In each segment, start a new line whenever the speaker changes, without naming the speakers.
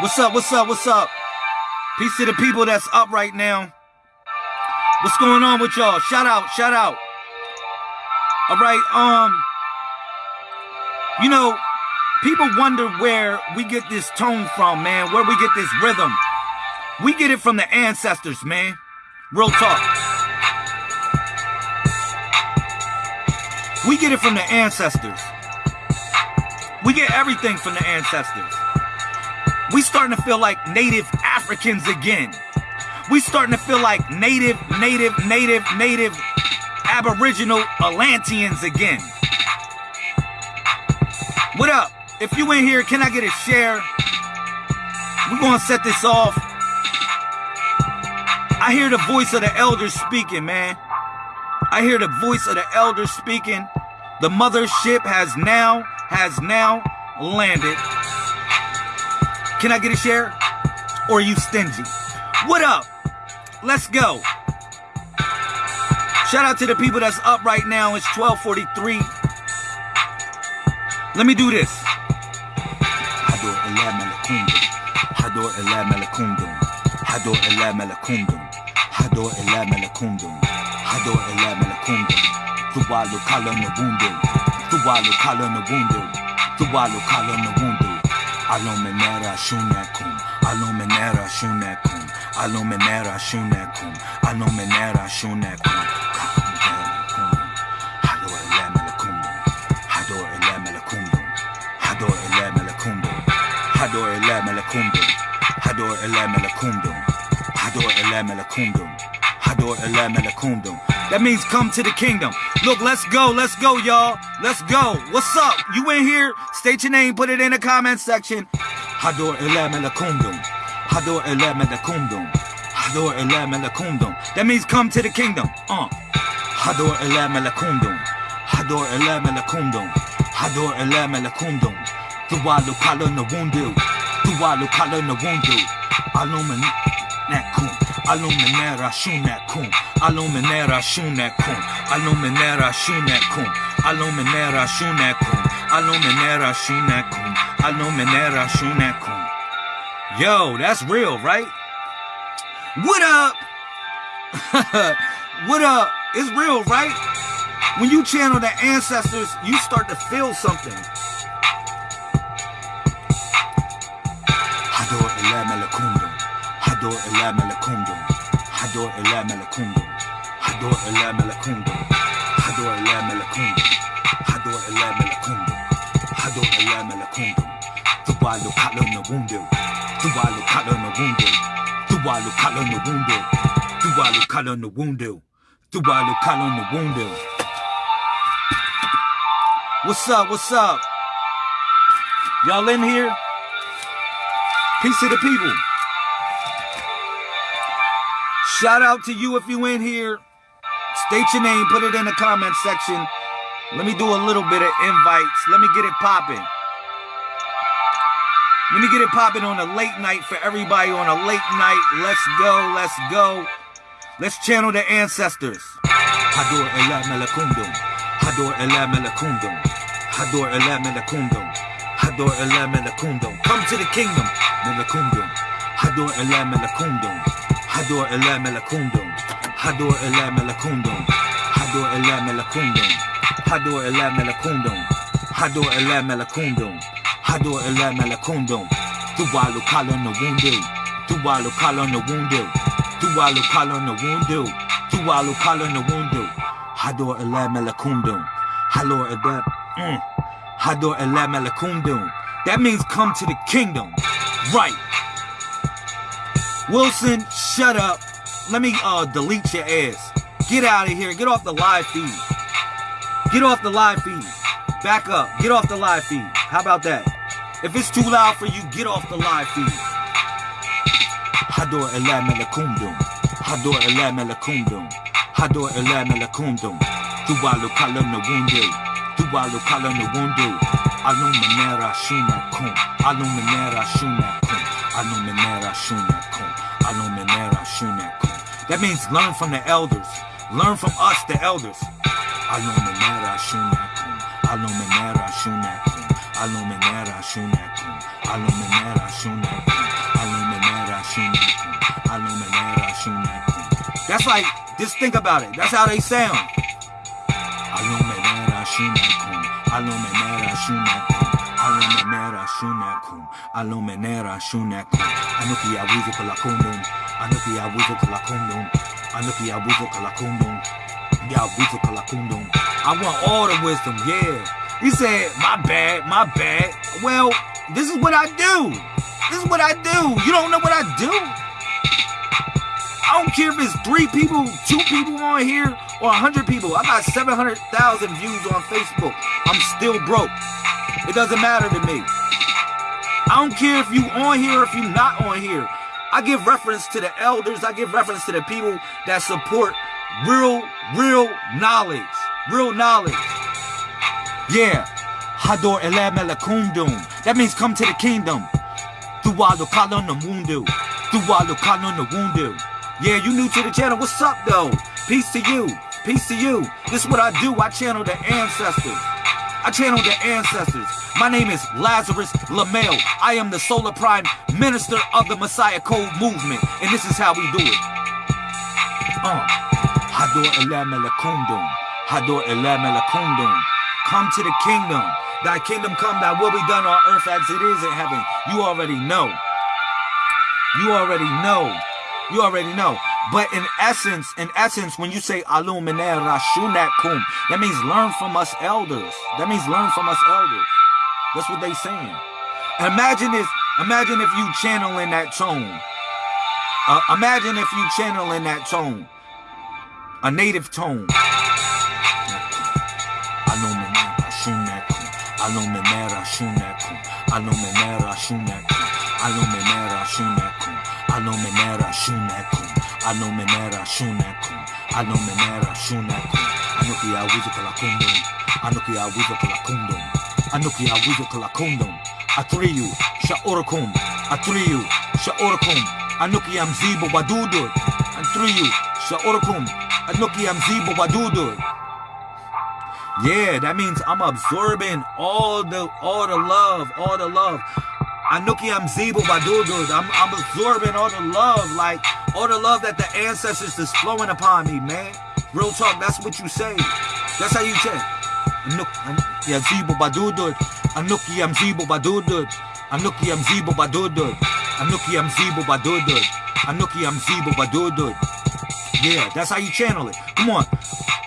What's up? What's up? What's up? Peace to the people that's up right now. What's going on with y'all? Shout out, shout out. All right, um, you know, people wonder where we get this tone from, man, where we get this rhythm. We get it from the ancestors, man. Real talk. We get it from the ancestors. We get everything from the ancestors. We starting to feel like native Africans again. We starting to feel like native, native, native, native Aboriginal Atlanteans again. What up? If you in here, can I get a share? We're gonna set this off. I hear the voice of the elders speaking, man. I hear the voice of the elders speaking. The mothership has now, has now landed. Can I get a share? Or are you stingy? What up? Let's go. Shout out to the people that's up right now. It's 1243. Let me do this. Hador malakundum. Hador malakundum. Hador malakundum. Hador malakundum. Hador malakundum. Tuwalu kala na wundu. Tuwalu kala na wundu. Tuwalu kala na wundu. Aluminera shunakum. Aluminera shunakum. Aluminera shunakum. Aluminera shunakum. Hador ila malakundum. Hador ila malakundum. Hador ila malakundum. Hador ila malakundum. Hador ila malakundum. Hador ila Hador malakundum. That means come to the kingdom. Look, let's go, let's go, y'all. Let's go. What's up? You in here? State your name, put it in the comment section. Hador. Hador. Hador. That means come to the kingdom. Uh. Hador ila malakundum. Hador ila malakundum. Hador ila malakundum. Tuwalu kala na wundu. Tuwalu kala na wundu. Alumin nakum. Aluminera shunakum. Aluminera shunakum. Aluminera shunakum. Aluminera shunakum. Aluminera shunakum. Aluminera shunakum. Yo, that's real, right? What up? what up? It's real, right? When you channel the ancestors, you start to feel something. Hador ila malakundum. Hador ila malakundum. Hador ila malakundum. Hador ila malakundum. Hador ila malakundum. Hador ila malakundum. Tuwalu kala na wundu. Tuwalu kala na wundu. Tuwalu kala na wundu. Tuwalu kala na wundu. Tuwalu kala na wundu. What's up? What's up? Y'all in here? Peace to the people. Shout out to you if you in here. State your name, put it in the comment section. Let me do a little bit of invites. Let me get it popping. Let me get it popping on a late night for everybody on a late night. Let's go, let's go. Let's channel the ancestors. Hador ila malakundum. Hador ila malakundum. Hador ila malakundum. Hador ila malakundum. Come to the kingdom. Malakundum. Hador ila malakundum. Hador ila malakundum. Hador ila malakundum. Hador ila malakundum. Hador ila malakundum. Hador ila malakundum. Hador ila malakundum. Tuwalu kala na wundu. Tuwalu kala na wundu. Tuwalu kala na wundu. Tuwalu kala na wundu. Hador ila malakundum. Hador ila mm. Hador ila malakundum. That means come to the kingdom. Right. Wilson, shut up. Let me uh delete your ass. Get out of here. Get off the live feed. Get off the live feed. Back up. Get off the live feed. How about that? If it's too loud for you, get off the live feed. Hador. Hador. Hador. Tuwalu kala na wundu. Tuwalu kala na wundu. Shunakum. Aluminera shunakum. That means learn from the elders. Learn from us, the elders. That's like, just think about it. That's how they sound. Anuki Awizu Kalakundum, Anuki Awizu Kalakundum, Anuki Awizu Kalakundum, Yawizu Kalakundum. I want all the wisdom, yeah. He said, my bad, my bad. Well, this is what I do. This is what I do. You don't know what I do? I don't care if it's three people, two people on here, or a hundred people. I got 700,000 views on Facebook. I'm still broke. It doesn't matter to me. I don't care if you on here or if you not on here. I give reference to the elders. I give reference to the people that support real, real knowledge. Real knowledge. Yeah. Hador ele melekundum. That means come to the kingdom. Duwalu kalon the mundu. Wundu. Yeah, you new to the channel. What's up, though? Peace to you. Peace to you. This is what I do. I channel the ancestors. I channel the ancestors. My name is Lazarus Lamel. I am the Solar Prime Minister of the Messiah Code Movement. And this is how we do it. Uh. Hador melekundum. Hador melekundum. Come to the kingdom. Thy kingdom come, thy will be done on earth as it is in heaven. You already know. You already know. You already know. But in essence, in essence, when you say aluminer rashunakum, that means learn from us elders. That means learn from us elders. That's what they saying. Imagine if, imagine if you channel in that tone. Uh, imagine if you channel in that tone. A native tone. Aluminera aluminera aluminera aluminera aluminera shunakum, aluminera shunakum, anuki awizu kalakundum, anuki awizu kalakundum, anuki awizu kalakundum, atriyu, sha'urakum, atriyu, sha'urakum, anuki amzibo wadudur, atriyu, sha'urakum, anuki amzibo wadudur. Yeah, that means I'm absorbing all the all the love, all the love. Anuki I'm Zibo Badudud. I'm I'm absorbing all the love, like all the love that the ancestors is flowing upon me, man. Real talk, that's what you say. That's how you say. Anuki I'm Zibo Badudud. Anuki I'm Zibo Badudud. Anuki I'm Zibo Badudud. Anuki I'm Zibo Badudud. Anuki I'm Zibo Badudud. Yeah, that's how you channel it. Come on.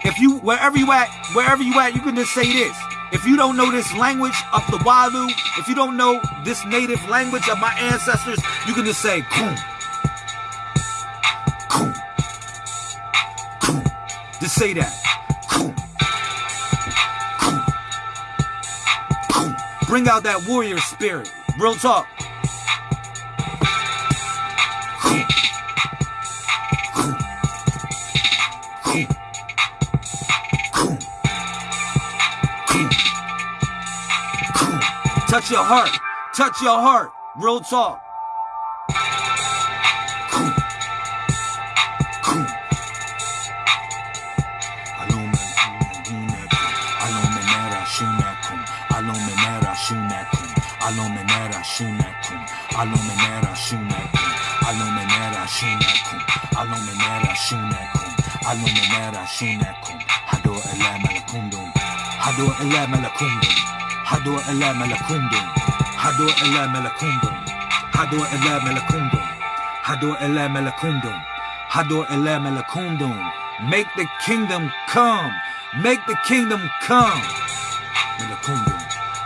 If you, wherever you at, wherever you at, you can just say this. If you don't know this language of the Walu, if you don't know this native language of my ancestors, you can just say. Just say that. Bring out that warrior spirit. Real talk. Touch your heart. Touch your heart. Real talk. Aluminera shunakum. Aluminera shunakum. Aluminera shunakum. Aluminera shunakum. Hado ela malakundum. Hado ela malakundum. Hado ela malakundum. Hado ela malakundum. Hado ela malakundum. Hado ela malakundum. Hado ela malakundum. Make the kingdom come. Make the kingdom come. Malakundum.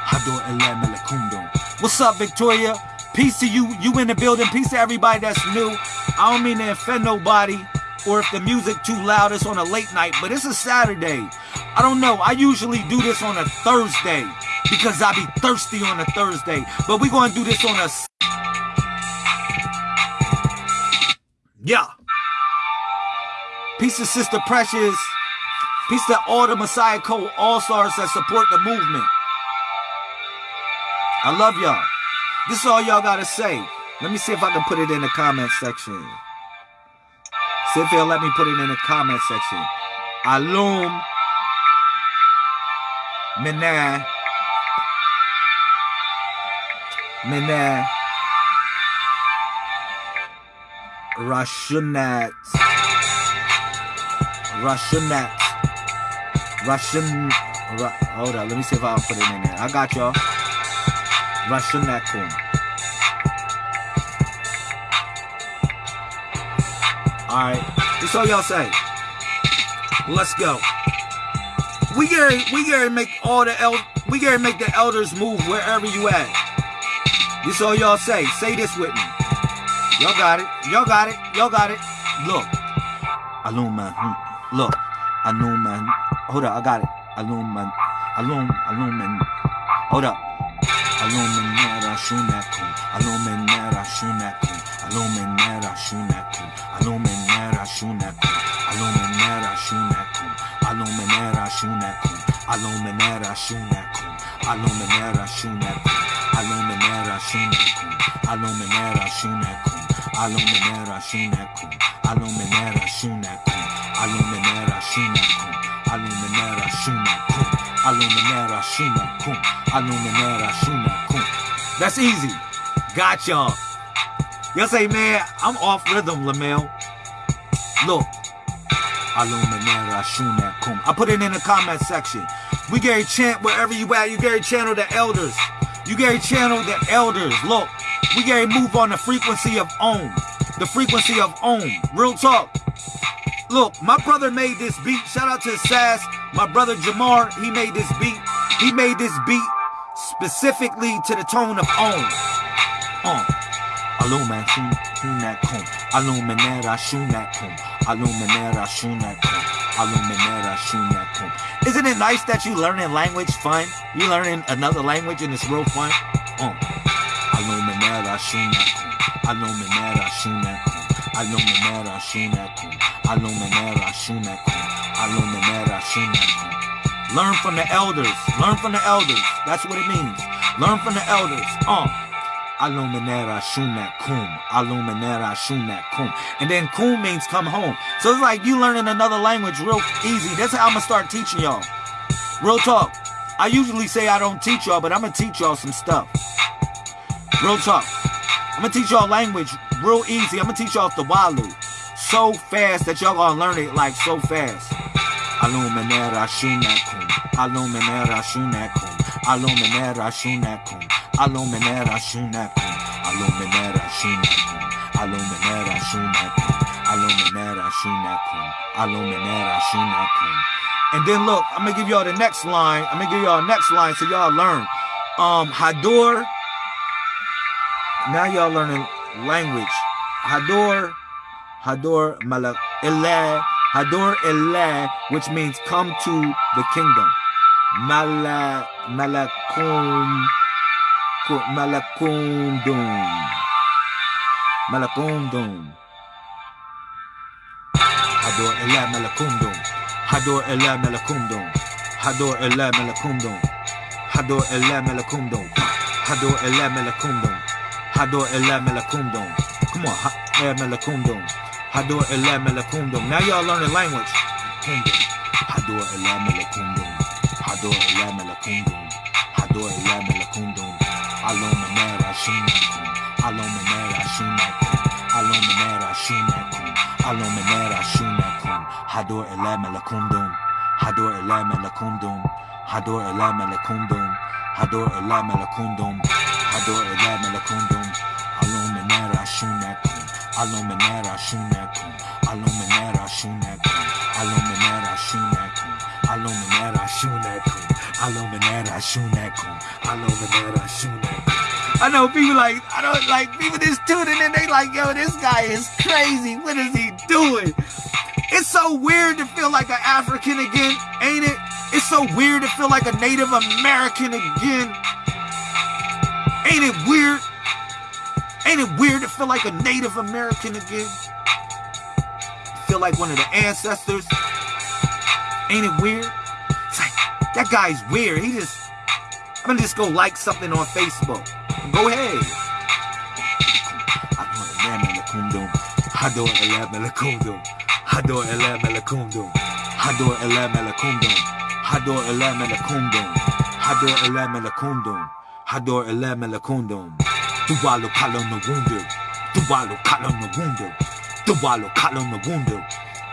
Hado ela malakundum. What's up, Victoria? Peace to you. You in the building. Peace to everybody that's new. I don't mean to offend nobody or if the music too loud, it's on a late night, but it's a Saturday. I don't know. I usually do this on a Thursday because I be thirsty on a Thursday. But going to do this on a... Yeah. Peace to Sister Precious. Peace to all the Messiah Code All-Stars that support the movement. I love y'all. This is all y'all got to say. Let me see if I can put it in the comment section. See if they'll let me put it in the comment section. Alum Menai Mene Rashunat Rashunat Russian Ru, hold on, let me see if I can put it in there. I got y'all. Rashunakum. Alright. That's all y'all say. Let's go. We gotta we gotta make all the el we gotta make the elders move wherever you at. This all y'all say. Say this with me. Y'all got it. Y'all got it. Y'all got it. Look. Aluma. Look. Aluma. Hold up. I got it. Aluma. Alum. Alumin. Hold up. Aluminera shunakum. Aluminera shunakum. Aluminera shunakum. Aluminera shunakum. Aluminera shunakum. Aluminera shunakum. Aluminera shunakum. Aluminera shunakum. Aluminera shunakum. Aluminera shunakum. Aluminera shunakum. Aluminera shunakum. Aluminera shunakum. Aluminera shunakum. Aluminera shunakum. Aluminera shunakum. That's easy. Got y'all. Y'all say, man, I'm off rhythm, Lamel. Look. Aluminera shunakum. I put it in the comment section. We Gary chant wherever you at. You Gary channel the elders. You Gary channel the elders. Look. We Gary move on the frequency of Om. The frequency of Om. Real talk. Look, my brother made this beat. Shout out to Sass. My brother Jamar, he made this beat. He made this beat specifically to the tone of. Um. Aluminera shunakum. Aluminera shunakum. Aluminera shunakum. Isn't it nice that you learning language fun? You learning another language and it's real fun? Um. Shunakum. Aluminera shunakum. Aluminera shunakum. Aluminera shunakum. Aluminera shunakum. Learn from the elders. Learn from the elders. That's what it means. Learn from the elders. Um. Aluminera shumat kum. Aluminera shumat kum. And then kum means come home. So it's like you learning another language real easy. That's how I'm gonna start teaching y'all. Real talk. I usually say I don't teach y'all, but I'm gonna teach y'all some stuff. Real talk. I'm gonna teach y'all language real easy. I'm gonna teach y'all the Walu so fast that y'all gonna learn it like so fast. Aluminera shunakum, aluminera shunakum, aluminera shunakum, aluminera shunakum, aluminera shunakum, aluminera shunakum, aluminera shunakum, aluminera shunakum. And then look, I'm gonna give y'all the next line. I'm gonna give y'all the next line so y'all learn. Um, Hador. Now y'all learning language. Hador, Hador Malak Elah, Hador Elah, which means come to the kingdom. Mala Malakum Malakundum. Malakundum. Hador Elah Malakundum. Hador Elah Malakundum. Hador Elah Malakundum. Hador Elah Malakundum. Hador Elah Malakundum. Hador Elam Elakundum. Come on, Elam Elakundum. Hador Elam Elakundum. Now y'all learning language. Hador Elam Elakundum. Hador Elam Elakundum. Hador Elam Elakundum. Alom Emer Ashunakum. Alom Emer Ashunakum. Alom Emer Ashunakum. Alom Emer Ashunakum. Hador Elam Elakundum. Hador Elam Elakundum. Hador Elam Elakundum. Hador Elam Elakundum. Hador Elam Elakundum. I know people like, I don't like people just tuning in. They like, yo, this guy is crazy. What is he doing? It's so weird to feel like an African again, ain't it? It's so weird to feel like a Native American again. Ain't it weird? Ain't it weird to feel like a Native American again? Feel like one of the ancestors? Ain't it weird? It's like, that guy's weird. He just, I'm gonna just go like something on Facebook. Go ahead. Dualo Kalon Wundo. Dualo Kalon Wundo. Dualo Kalon Wundo.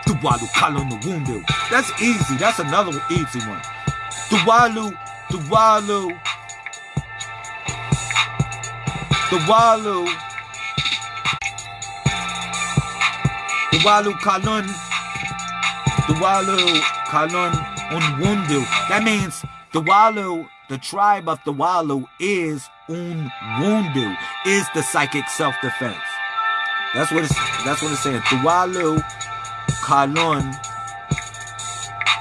Dualo Kalon Wundo. That's easy. That's another easy one. Dualu, Dualu. Dualu. Dualu Kalon. Dualu Kalon Unwundu. That means Dualu the tribe of the Walu is Unwundu, is the psychic self-defense. That's what it's that's what it's saying. The Walu Kalun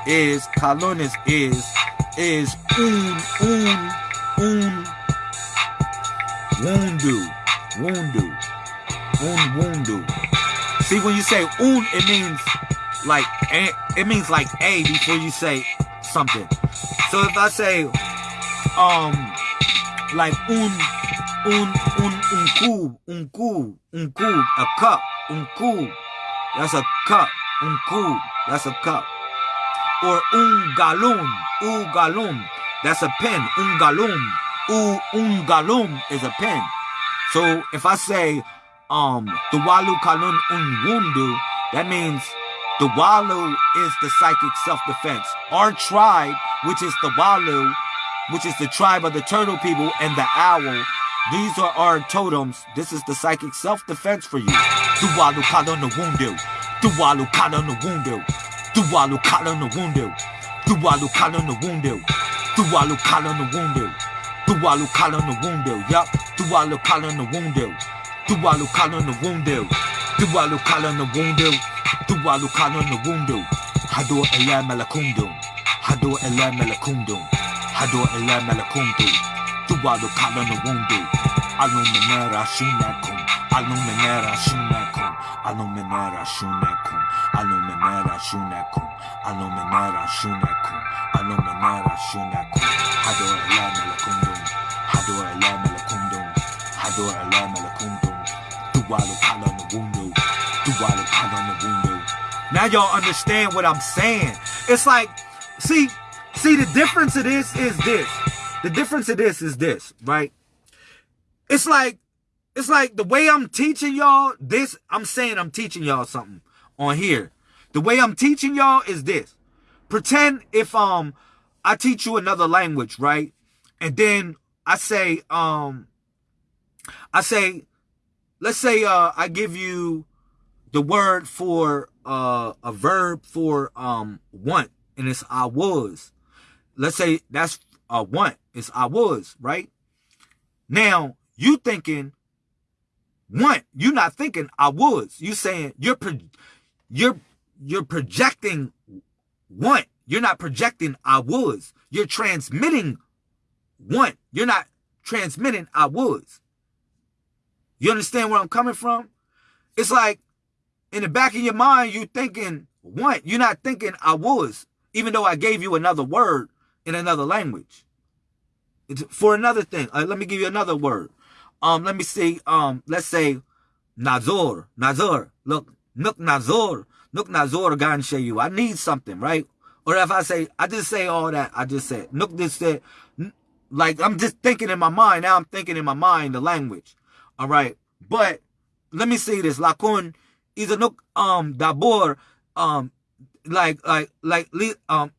is Kalun is is is un un un wundu wundu un wundu. See when you say un, it means like it means like a before you say something. So if I say um like un un un un cube, un cube, un cube, a cup, un cube. That's a cup, un cube. That's a cup. Or un galon, u galon. That's a pen, un galon. U un galon is a pen. So if I say um the walu kalun un wundu, that means the walu is the psychic self-defense. Our tribe, which is the walu, which is the tribe of the turtle people, and the owl. These are our totems. This is the psychic self-defense for you. Duwalu kala no wundu. Duwalu kala no wundu. Duwalu kala no wundu. Duwalu kala no wundu. Duwalu kala no wundu. Duwalu kala no wundu. Yup. Duwalu kala no wundu. Duwalu kala no wundu. Duwalu kala no wundu. Duwalu kala no wundu. Hado ela malakundu. Hado ela malakundu. Hado ela malakundu. Duwalu kala no wundu. Aluminera shunakum. Aluminera shunakum. Aluminera shunakum. Aluminera shunakum. Aluminera shunakum. Aluminera shunakum. Hado ela malakundu. Hado ela malakundu. Hado ela malakundu. Duwalu kala no wundu. Duwalu kala no wundu. Now y'all understand what I'm saying. It's like, see, see the difference of this is this. The difference of this is this, right? It's like, it's like the way I'm teaching y'all this, I'm saying I'm teaching y'all something on here. The way I'm teaching y'all is this. Pretend if um I teach you another language, right? And then I say, um I say, let's say uh I give you the word for uh a verb for um want, and it's I was. Let's say that's a want. It's I was, right? Now you thinking want. You're not thinking I was. You saying you're pro you're you're projecting want. You're not projecting I was. You're transmitting want. You're not transmitting I was. You understand where I'm coming from? It's like in the back of your mind, you thinking want. You're not thinking I was, even though I gave you another word in another language. It's for another thing. Uh, let me give you another word. Um, let me see. Um, let's say Nazor. Nazor. Look, Nuk Nazor. Nuk Nazor you. I need something, right? Or if I say, I just say all that, I just said, Nuk just said, like, I'm just thinking in my mind. Now I'm thinking in my mind the language. All right. But let me say this. Lakun is a Nuk, um, Dabor, um, like, like, like, um,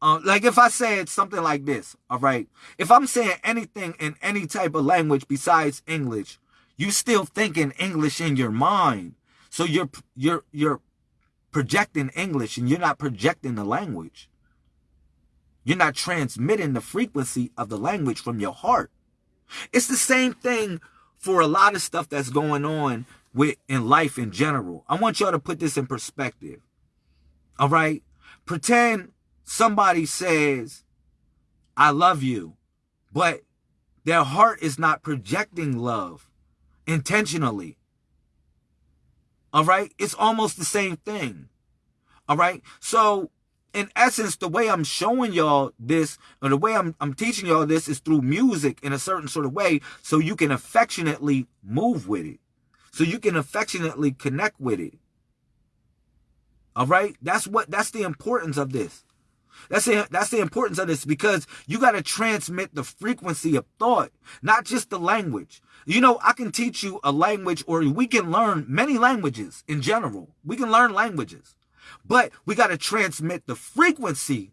uh, like if I said something like this, all right. If I'm saying anything in any type of language besides English, you still thinking English in your mind. So you're you're you're projecting English and you're not projecting the language. You're not transmitting the frequency of the language from your heart. It's the same thing for a lot of stuff that's going on with in life in general. I want y'all to put this in perspective. All right? Pretend somebody says, I love you, but their heart is not projecting love intentionally. All right? It's almost the same thing. All right? So, in essence, the way I'm showing y'all this, or the way I'm, I'm teaching y'all this is through music in a certain sort of way, so you can affectionately move with it. So you can affectionately connect with it. All right? That's what, that's the importance of this.
That's the, that's the importance of this because you got to transmit the frequency of thought, not just the language. You know, I can teach you a language or we can learn many languages in general. We can learn languages, but we got to transmit the frequency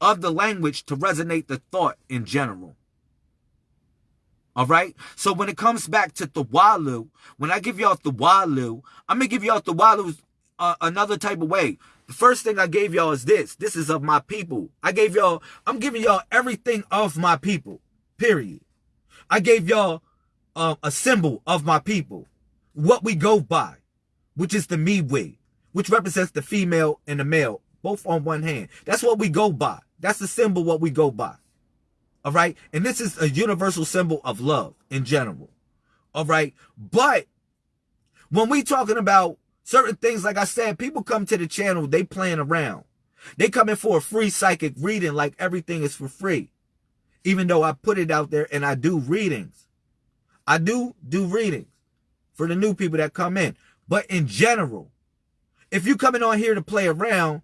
of the language to resonate the thought in general. All right. So when it comes back to the Walu, when I give y'all the Walu, I'm gonna give y'all the Walu uh, another type of way. The first thing I gave y'all is this. This is of my people. I gave y'all, I'm giving y'all everything of my people, period. I gave y'all uh, a symbol of my people, what we go by, which is the me way, which represents the female and the male, both on one hand. That's what we go by. That's the symbol what we go by. All right. And this is a universal symbol of love in general. All right. But when we talking about Certain things, like I said, people come to the channel, they playing around. They come in for a free psychic reading like everything is for free. Even though I put it out there and I do readings. I do do readings for the new people that come in. But in general, if you coming on here to play around,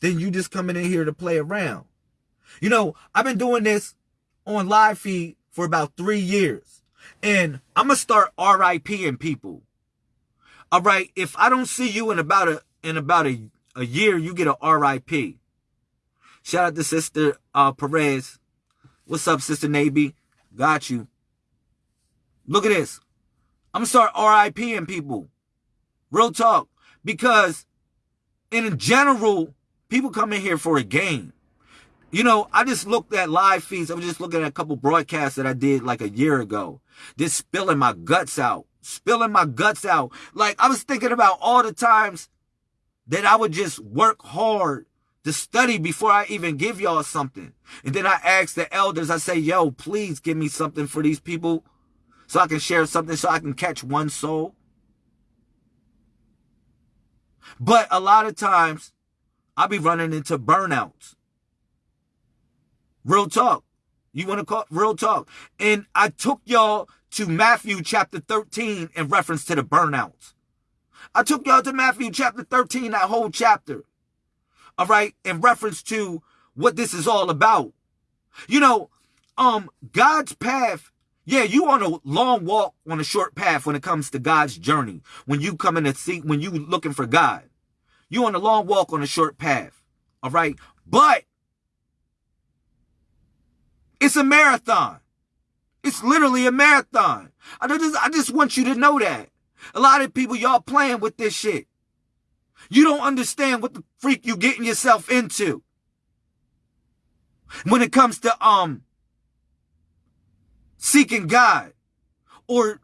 then you just coming in here to play around. You know, I've been doing this on live feed for about three years. And I'm going to start RIPing people. All right, if I don't see you in about a in about a, a year, you get a RIP. Shout out to Sister uh, Perez. What's up, Sister Naby? Got you. Look at this. I'm gonna start RIPing people. Real talk. Because in general, people come in here for a game. You know, I just looked at live feeds. I was just looking at a couple broadcasts that I did like a year ago. Just spilling my guts out spilling my guts out. Like I was thinking about all the times that I would just work hard to study before I even give y'all something. And then I ask the elders, I say, yo, please give me something for these people so I can share something so I can catch one soul. But a lot of times I'll be running into burnouts. Real talk. You want to call real talk. And I took y'all to Matthew chapter 13 in reference to the burnouts. I took y'all to Matthew chapter 13, that whole chapter. All right, in reference to what this is all about. You know, um, God's path, yeah, you on a long walk on a short path when it comes to God's journey. When you come in to see, when you looking for God. You on a long walk on a short path. All right. But it's a marathon. It's literally a marathon. I just, I just want you to know that. A lot of people, y'all playing with this shit. You don't understand what the freak you getting yourself into. When it comes to, um, seeking God or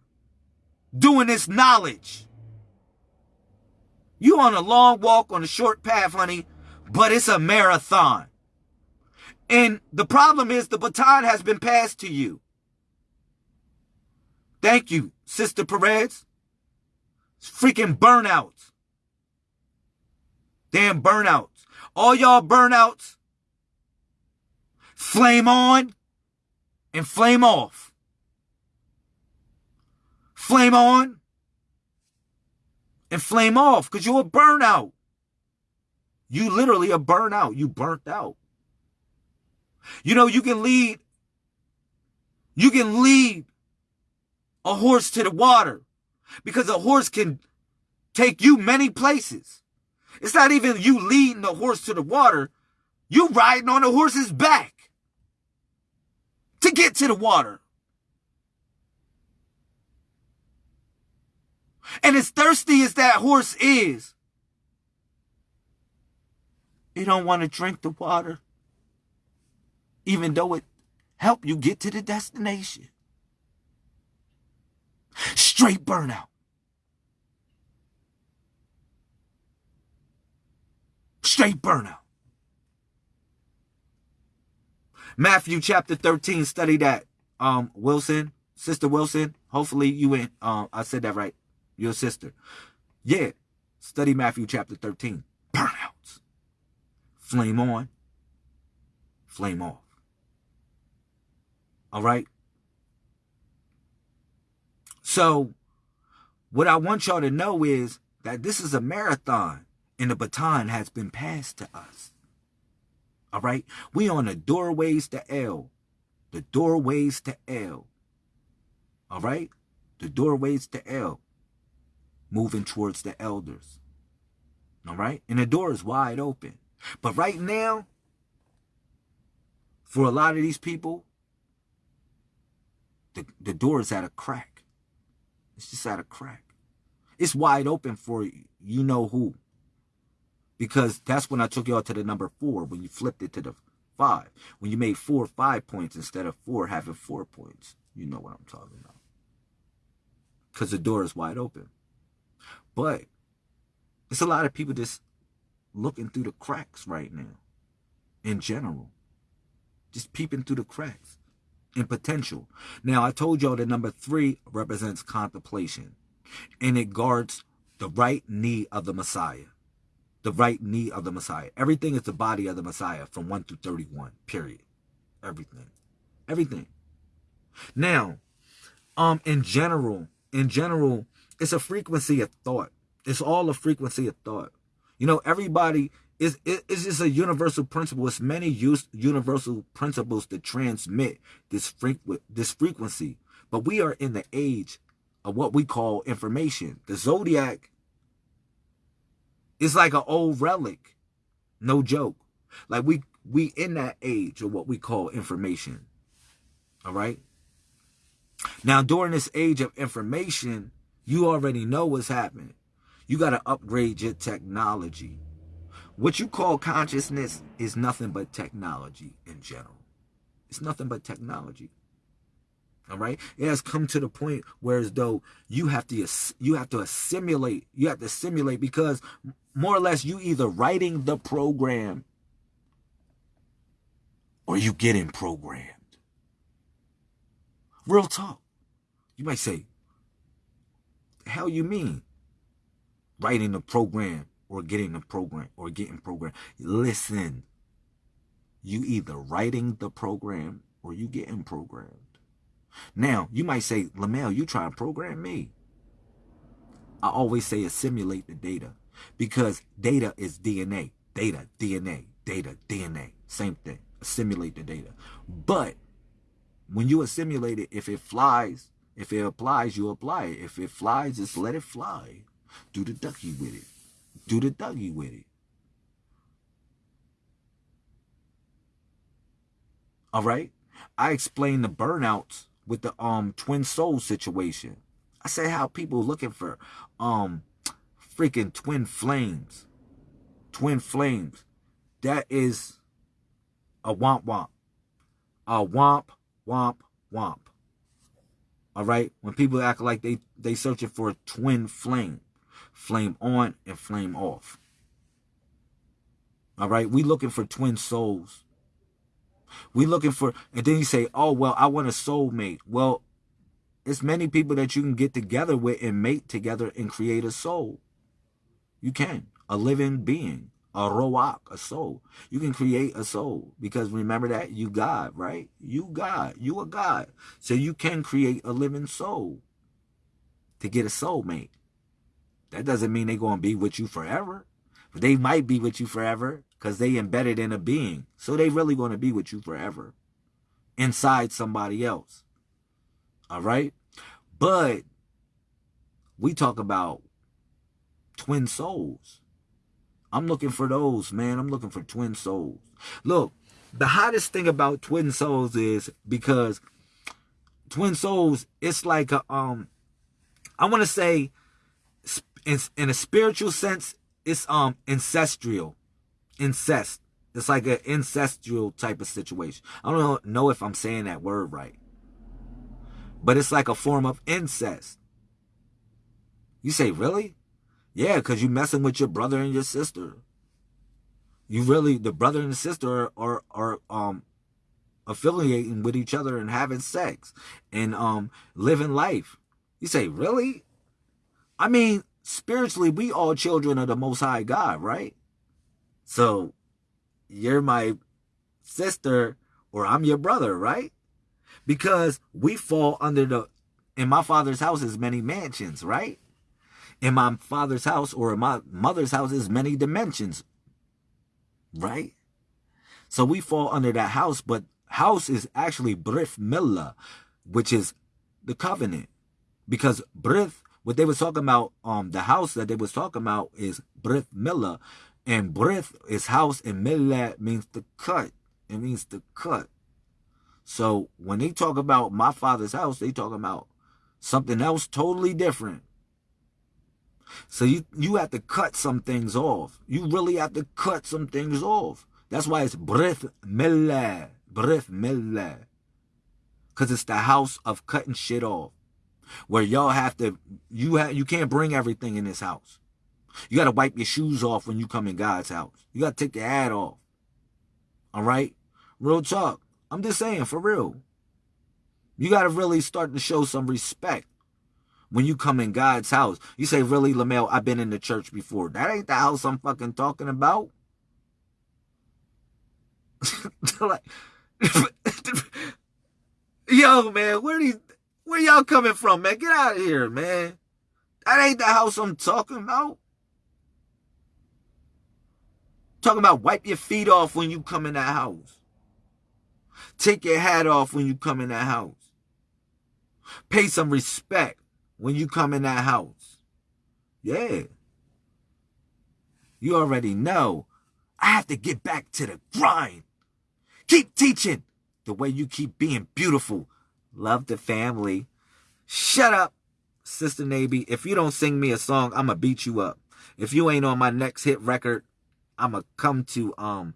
doing this knowledge. You on a long walk on a short path, honey, but it's a marathon. And the problem is the baton has been passed to you. Thank you, Sister Perez. It's freaking burnouts. Damn burnouts. All y'all burnouts, flame on and flame off. Flame on and flame off because you're a burnout. You literally a burnout. You burnt out. You know, you can lead, you can lead a horse to the water because a horse can take you many places. It's not even you leading the horse to the water. You riding on the horse's back to get to the water. And as thirsty as that horse is, it don't want to drink the water, even though it help you get to the destination. Straight burnout. Straight burnout. Matthew chapter 13, study that. Um, Wilson, Sister Wilson, hopefully you went, um, I said that right. Your sister. Yeah, study Matthew chapter 13. Burnouts. Flame on, flame off. All right? So, what I want y'all to know is that this is a marathon and the baton has been passed to us. All right? We on the doorways to L. The doorways to L. All right? The doorways to L. Moving towards the elders. All right? And the door is wide open. But right now, for a lot of these people, the, the door is at a crack. It's just out of crack. It's wide open for you know who. Because that's when I took y'all to the number four, when you flipped it to the five. When you made four five points instead of four having four points. You know what I'm talking about. Because the door is wide open. But it's a lot of people just looking through the cracks right now. In general. Just peeping through the cracks. In potential. Now, I told y'all that number three represents contemplation. And it guards the right knee of the Messiah the right knee of the Messiah. Everything is the body of the Messiah from 1 through 31, period. Everything. Everything. Now, um, in general, in general, it's a frequency of thought. It's all a frequency of thought. You know, everybody is it's just a universal principle. It's many use universal principles to transmit this frequent this frequency. But we are in the age of what we call information. The zodiac it's like an old relic. No joke. Like we we in that age of what we call information. All right? Now during this age of information, you already know what's happening. You got to upgrade your technology. What you call consciousness is nothing but technology in general. It's nothing but technology. All right. It has come to the point where as though you have to you have to assimilate. You have to simulate because more or less you either writing the program or you getting programmed. Real talk. You might say, hell you mean? Writing the program or getting a program or getting programmed. Listen, you either writing the program or you getting programmed. Now, you might say, Lamel, you try to program me. I always say assimilate the data because data is DNA. Data, DNA, data, DNA. Same thing. Assimilate the data. But when you assimilate it, if it flies, if it applies, you apply it. If it flies, just let it fly. Do the ducky with it. Do the Dougie with it. All right? I explained the burnouts with the um twin soul situation. I say how people looking for um freaking twin flames. Twin flames. That is a womp womp. A womp womp womp. All right? When people act like they they searching for a twin flame. Flame on and flame off. All right? We looking for twin souls. We looking for, and then you say, oh, well, I want a soulmate. Well, it's many people that you can get together with and mate together and create a soul. You can. A living being. A ruach, a soul. You can create a soul. Because remember that? You God, right? You God. You a God. So you can create a living soul to get a soulmate. That doesn't mean they're going to be with you forever. But they might be with you forever because they embedded in a being. So they really going to be with you forever inside somebody else. All right? But we talk about twin souls. I'm looking for those, man. I'm looking for twin souls. Look, the hottest thing about twin souls is because twin souls, it's like a, um, I want to say in, in a spiritual sense, it's um ancestral incest. It's like an ancestral type of situation. I don't know if I'm saying that word right. But it's like a form of incest. You say, really? Yeah, because you're messing with your brother and your sister. You really, the brother and the sister are, are, are um, affiliating with each other and having sex and um, living life. You say, really? I mean, spiritually, we all children of the Most High God, right? So you're my sister or I'm your brother, right? Because we fall under the, in my father's house is many mansions, right? In my father's house or in my mother's house is many dimensions, right? So we fall under that house, but house is actually Brith Millah, which is the covenant. Because Brith, what they was talking about, um, the house that they was talking about is Brith Millah. And Brith is house and Millah means to cut. It means to cut. So when they talk about my father's house, they talk about something else totally different. So you, you have to cut some things off. You really have to cut some things off. That's why it's Brith Millah. Brith Millah. Because it's the house of cutting shit off. Where y'all have to, you have, you can't bring everything in this house. You got to wipe your shoes off when you come in God's house. You got to take your hat off. All right? Real talk. I'm just saying, for real. You got to really start to show some respect when you come in God's house. You say, really, Lamel, I've been in the church before. That ain't the house I'm fucking talking about. like, yo, man, where are these, where y'all coming from, man? Get out of here, man. That ain't the house I'm talking about. Talking about wipe your feet off when you come in that house. Take your hat off when you come in that house. Pay some respect when you come in that house. Yeah. You already know. I have to get back to the grind. Keep teaching the way you keep being beautiful. Love the family. Shut up, Sister Navy. If you don't sing me a song, I'm going to beat you up. If you ain't on my next hit record, I'm going to come to um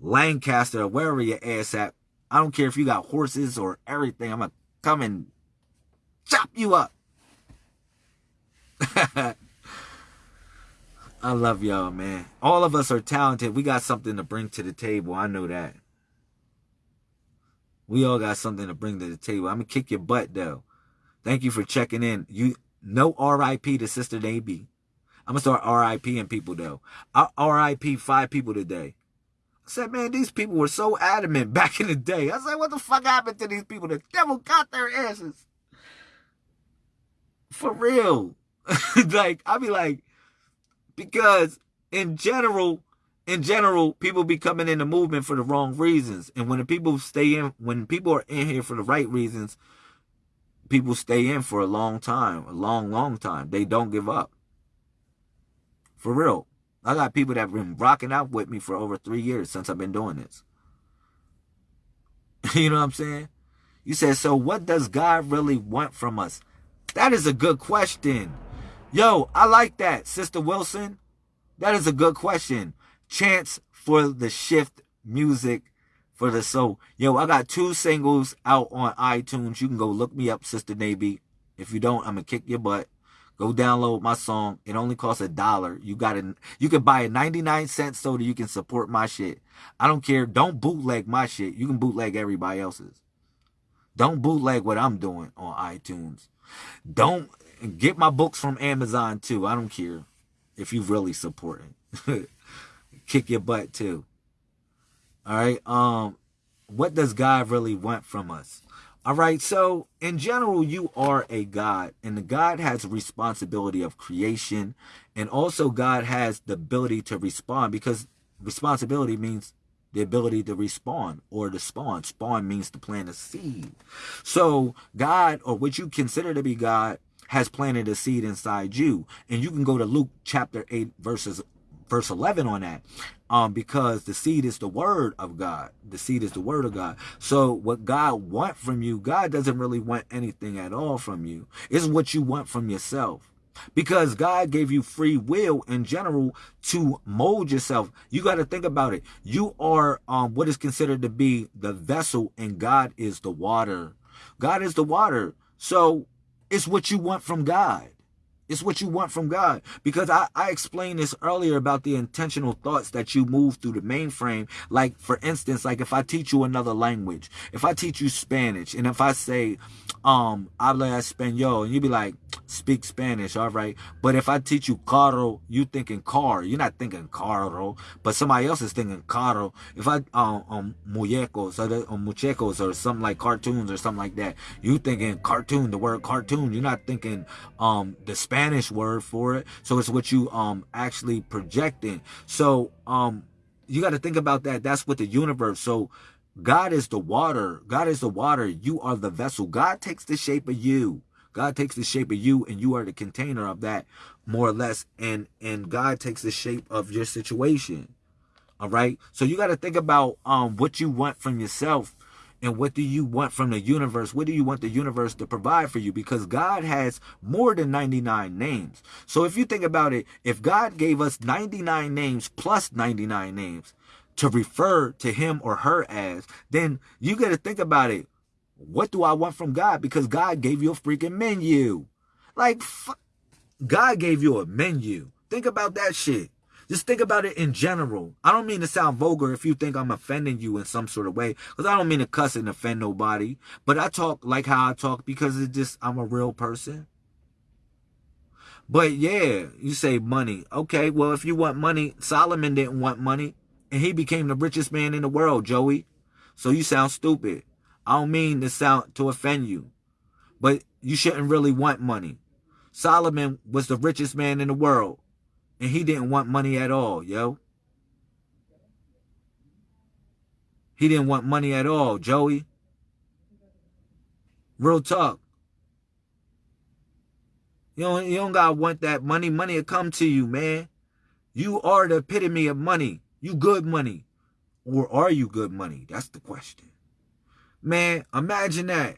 Lancaster or wherever your ass at. I don't care if you got horses or everything. I'm going to come and chop you up. I love y'all, man. All of us are talented. We got something to bring to the table. I know that. We all got something to bring to the table. I'm gonna kick your butt though. Thank you for checking in. You no RIP to Sister Navy. I'm gonna start RIPing people though. I RIP five people today. I said, man, these people were so adamant back in the day. I said, what the fuck happened to these people? The devil got their asses. For real. like, I be like, because in general, in general, people be coming in the movement for the wrong reasons. And when the people stay in, when people are in here for the right reasons, people stay in for a long time, a long, long time. They don't give up. For real. I got people that have been rocking out with me for over three years since I've been doing this. you know what I'm saying? You said, so what does God really want from us? That is a good question. Yo, I like that, Sister Wilson. That is a good question. Chance for the shift music for the soul. Yo, I got two singles out on iTunes. You can go look me up, Sister Navy. If you don't, I'm gonna kick your butt. Go download my song. It only costs a dollar. You got it. You can buy a 99 cent soda. You can support my shit. I don't care. Don't bootleg my shit. You can bootleg everybody else's. Don't bootleg what I'm doing on iTunes. Don't get my books from Amazon too. I don't care if you really support it. Kick your butt too. All right. Um, what does God really want from us? All right. So in general, you are a God and the God has a responsibility of creation. And also God has the ability to respond because responsibility means the ability to respawn or to spawn. Spawn means to plant a seed. So God, or what you consider to be God, has planted a seed inside you. And you can go to Luke chapter 8 verses verse 11 on that. Um, because the seed is the word of God. The seed is the word of God. So what God want from you, God doesn't really want anything at all from you. It's what you want from yourself because God gave you free will in general to mold yourself. You got to think about it. You are um, what is considered to be the vessel and God is the water. God is the water. So it's what you want from God. It's what you want from God. Because I, I explained this earlier about the intentional thoughts that you move through the mainframe. Like, for instance, like if I teach you another language, if I teach you Spanish, and if I say, um, habla español, and you be like, speak Spanish, all right. But if I teach you carro, you thinking car. You're not thinking carro, but somebody else is thinking carro. If I, um, um muñecos or, um, muchecos or something like cartoons or something like that, you thinking cartoon, the word cartoon. You're not thinking, um, the Spanish word for it. So it's what you, um, actually projecting. So, um, you got to think about that. That's what the universe. So God is the water. God is the water. You are the vessel. God takes the shape of you. God takes the shape of you and you are the container of that more or less. And, and God takes the shape of your situation. All right. So you got to think about um, what you want from yourself and what do you want from the universe? What do you want the universe to provide for you? Because God has more than 99 names. So if you think about it, if God gave us 99 names plus 99 names to refer to him or her as, then you got to think about it. What do I want from God? Because God gave you a freaking menu. Like, God gave you a menu. Think about that shit. Just think about it in general. I don't mean to sound vulgar if you think I'm offending you in some sort of way, because I don't mean to cuss and offend nobody. But I talk like how I talk because it's just I'm a real person. But yeah, you say money. Okay, well, if you want money, Solomon didn't want money, and he became the richest man in the world, Joey. So you sound stupid. I don't mean to sound to offend you, but you shouldn't really want money. Solomon was the richest man in the world. And he didn't want money at all, yo. He didn't want money at all, Joey. Real talk. You don't, you don't gotta want that money. Money will come to you, man. You are the epitome of money. You good money. Or are you good money? That's the question. Man, imagine that.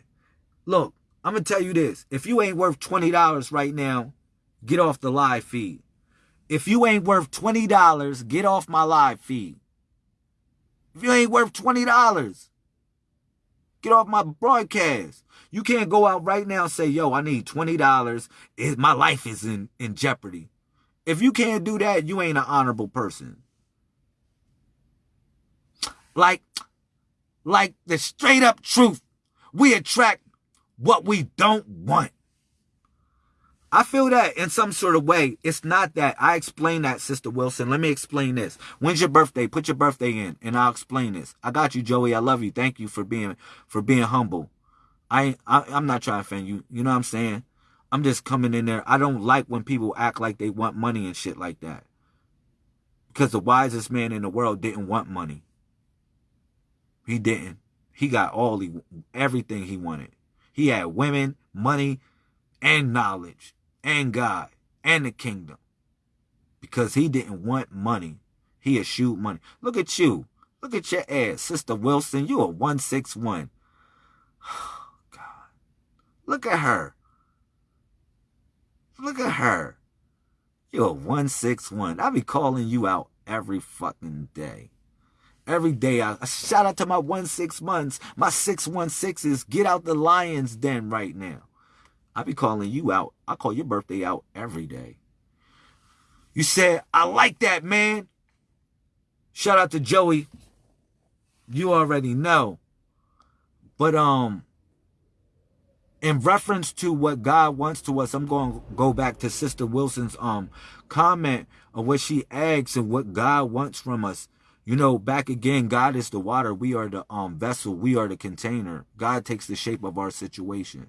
Look, I'm to tell you this. If you ain't worth $20 right now, get off the live feed. If you ain't worth $20, get off my live feed. If you ain't worth $20, get off my broadcast. You can't go out right now and say, yo, I need $20. my life is in, in jeopardy. If you can't do that, you ain't an honorable person. Like, like the straight up truth. We attract what we don't want. I feel that in some sort of way. It's not that. I explain that, Sister Wilson. Let me explain this. When's your birthday? Put your birthday in and I'll explain this. I got you, Joey. I love you. Thank you for being for being humble. I, I I'm not trying to offend you. You know what I'm saying? I'm just coming in there. I don't like when people act like they want money and shit like that. Because the wisest man in the world didn't want money. He didn't. He got all he everything he wanted. He had women, money, and knowledge and God and the kingdom. Because he didn't want money. He eschewed money. Look at you. Look at your ass, Sister Wilson. You are 161. Oh, God. Look at her. Look at her. You're a 161. I be calling you out every fucking day. Every day, I, I shout out to my one six months, my 616s. Get out the lion's den right now. I be calling you out. I call your birthday out every day. You said, I like that, man. Shout out to Joey. You already know. But um in reference to what God wants to us, I'm going to go back to Sister Wilson's um comment of what she asks and what God wants from us. You know, back again, God is the water. We are the um vessel. We are the container. God takes the shape of our situation.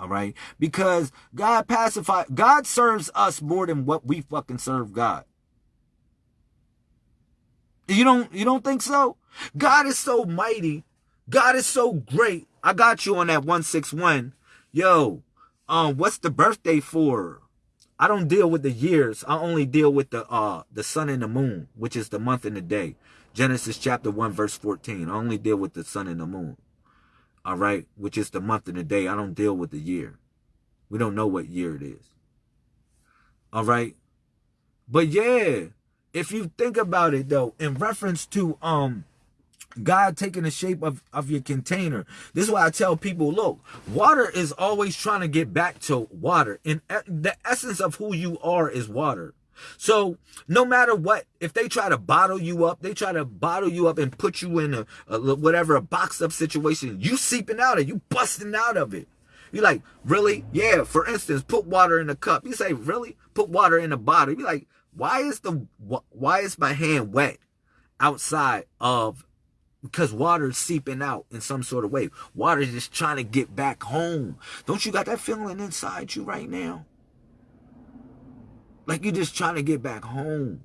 All right. Because God pacifies, God serves us more than what we fucking serve God. You don't, you don't think so? God is so mighty. God is so great. I got you on that 161. Yo, um, what's the birthday for? I don't deal with the years. I only deal with the uh the sun and the moon, which is the month and the day. Genesis chapter 1 verse 14. I only deal with the sun and the moon all right, which is the month and the day. I don't deal with the year. We don't know what year it is. All right. But yeah, if you think about it though, in reference to um God taking the shape of, of your container. This is why I tell people, look, water is always trying to get back to water. And the essence of who you are is water. So no matter what, if they try to bottle you up, they try to bottle you up and put you in a, a whatever a box up situation, you seeping out of, you busting out of it. You're like, really? Yeah. For instance, put water in a cup. You say, really? Put water in a bottle. You be like, why is the why is my hand wet outside of because water is seeping out in some sort of way. Water is just trying to get back home. Don't you got that feeling inside you right now? Like you're just trying to get back home.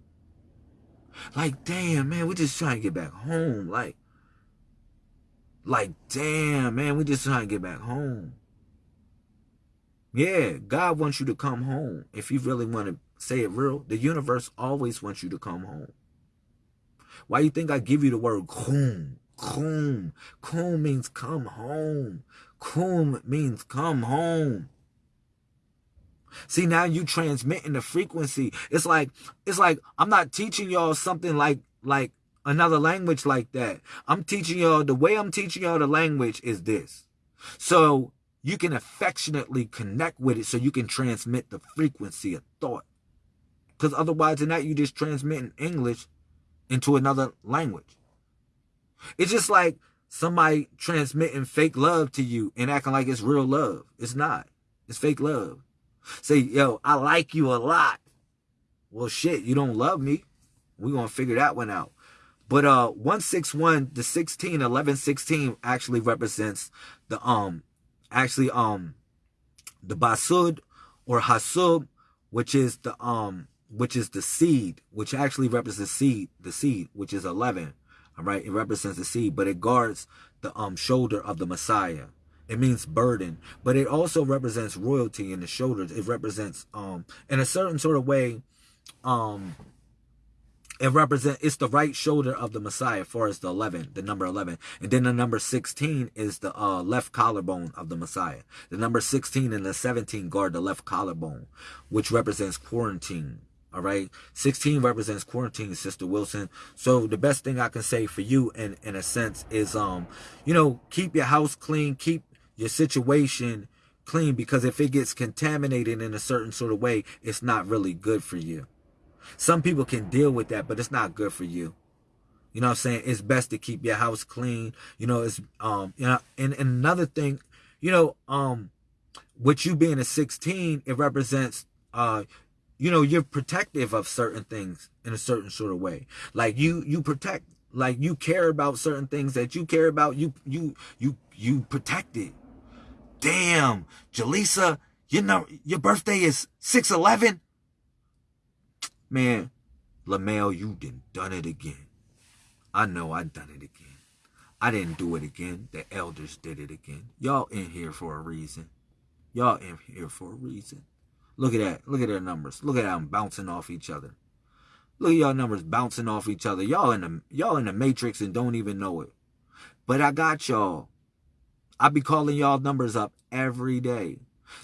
Like, damn, man, we're just trying to get back home. Like, like, damn, man, we just trying to get back home. Yeah, God wants you to come home. If you really want to say it real, the universe always wants you to come home. Why you think I give you the word kum? Kum. Kum means come home. Kum means come home. See, now you transmitting the frequency. It's like, it's like I'm not teaching y'all something like, like another language like that. I'm teaching y'all, the way I'm teaching y'all the language is this. So you can affectionately connect with it so you can transmit the frequency of thought. Because otherwise than that, you just transmitting English into another language. It's just like somebody transmitting fake love to you and acting like it's real love. It's not. It's fake love. Say, yo, I like you a lot. Well, shit, you don't love me. We're going to figure that one out. But uh 161, the 16, 11, 16 actually represents the um actually um the basud or hasub, which is the um which is the seed, which actually represents seed, the seed, which is 11. All right, it represents the seed, but it guards the um shoulder of the Messiah. It means burden, but it also represents royalty in the shoulders. It represents um in a certain sort of way um it represents it's the right shoulder of the Messiah for as the 11, the number 11. And then the number 16 is the uh, left collarbone of the Messiah. The number 16 and the 17 guard the left collarbone, which represents quarantine. All right. 16 represents quarantine, Sister Wilson. So the best thing I can say for you in, in a sense is, um, you know, keep your house clean, keep your situation clean, because if it gets contaminated in a certain sort of way, it's not really good for you. Some people can deal with that, but it's not good for you. You know what I'm saying? It's best to keep your house clean. You know, it's um, you know, and, and another thing, you know, um, with you being a 16, it represents uh you know, you're protective of certain things in a certain sort of way. Like you you protect like you care about certain things that you care about, you you you you protect it. Damn, Jaleesa, you know your birthday is 611. Man, LaMail, you done done it again. I know I done it again. I didn't do it again. The elders did it again. Y'all in here for a reason. Y'all in here for a reason. Look at that. Look at their numbers. Look at them bouncing off each other. Look at y'all numbers bouncing off each other. Y'all in the y'all in the matrix and don't even know it. But I got y'all. I be calling y'all numbers up every day.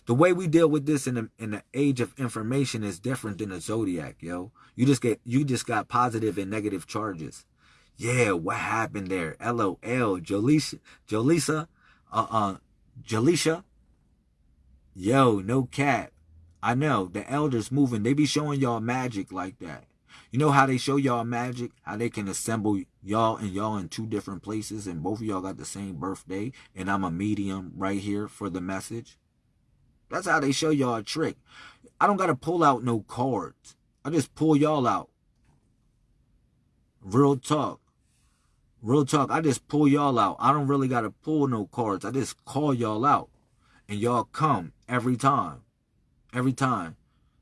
The way we deal with this in the in the age of information is different than the zodiac, yo. You just get you just got positive and negative charges. Yeah, what happened there? LOL, Jaleesa, Jaleesa, uh uh, Jaleesa. Yo, no cap. I know the elders moving. They be showing y'all magic like that. You know how they show y'all magic? How they can assemble y'all and y'all in two different places and both of y'all got the same birthday and I'm a medium right here for the message. That's how they show y'all a trick. I don't got to pull out no cards. I just pull y'all out. Real talk. Real talk. I just pull y'all out. I don't really got to pull no cards. I just call y'all out. And y'all come every time. Every time.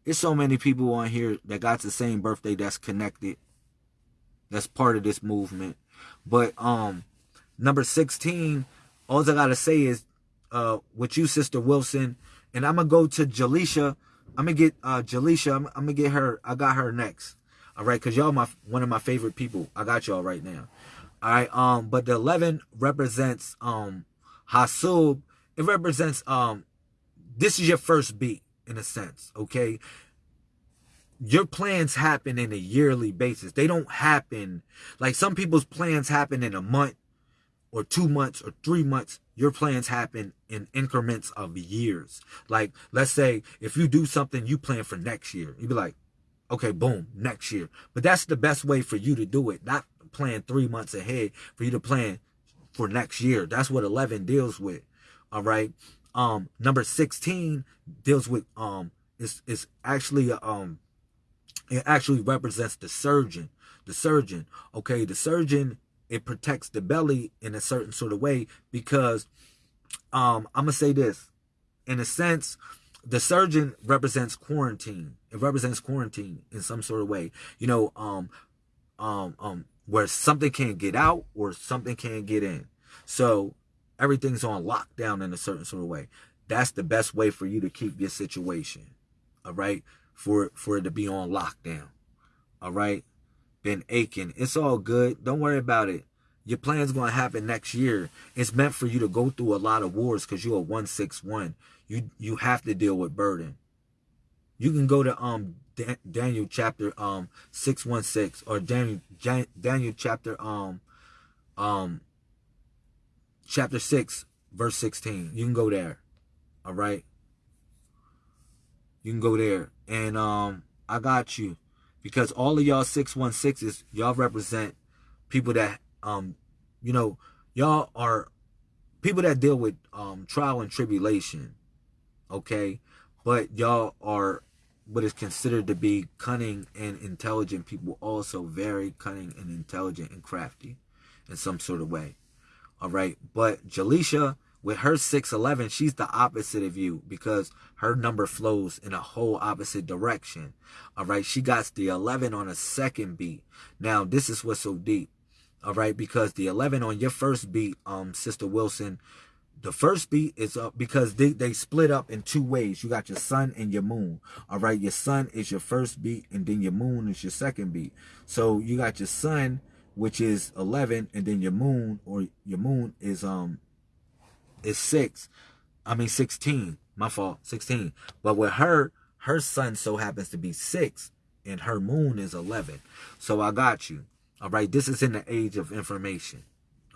There's so many people on here that got the same birthday that's connected. That's part of this movement. But um number 16, all I gotta say is uh with you, Sister Wilson, and I'm gonna go to Jaleesa. I'm gonna get uh Jaleesa. I'm, I'm, gonna get her. I got her next. All right, cause y'all my one of my favorite people. I got y'all right now. All right. Um, but the 11 represents um Hasub. It represents um this is your first beat in a sense. Okay. Your plans happen in a yearly basis. They don't happen like some people's plans happen in a month or two months or three months your plans happen in increments of years. Like, let's say if you do something you plan for next year, you'd be like, okay, boom, next year. But that's the best way for you to do it, not plan three months ahead for you to plan for next year. That's what 11 deals with. All right. Um, number 16 deals with, um, is, is actually, um, it actually represents the surgeon, the surgeon. Okay. The surgeon it protects the belly in a certain sort of way because um, I'm gonna say this in a sense the surgeon represents quarantine it represents quarantine in some sort of way you know um um um where something can't get out or something can't get in. So everything's on lockdown in a certain sort of way. That's the best way for you to keep your situation. All right? For for it to be on lockdown. All right? Been aching. It's all good. Don't worry about it. Your plan's going to happen next year. It's meant for you to go through a lot of wars because you're a 161. You you have to deal with burden. You can go to um Daniel chapter um 616 or Daniel Daniel chapter um um chapter 6 verse 16. You can go there. All right? You can go there and um I got you because all of y'all 616s y'all represent people that um you know y'all are people that deal with um trial and tribulation okay but y'all are what is considered to be cunning and intelligent people also very cunning and intelligent and crafty in some sort of way all right but jaleisha with her 611 she's the opposite of you because her number flows in a whole opposite direction all right she got the 11 on a second beat now this is what's so deep all right because the 11 on your first beat um sister wilson the first beat is up because they, they split up in two ways. You got your sun and your moon. All right. Your sun is your first beat and then your moon is your second beat. So you got your sun, which is 11 and then your moon or your moon is, um, is six. I mean, 16, my fault, 16. But with her, her sun so happens to be six and her moon is 11. So I got you. All right. This is in the age of information.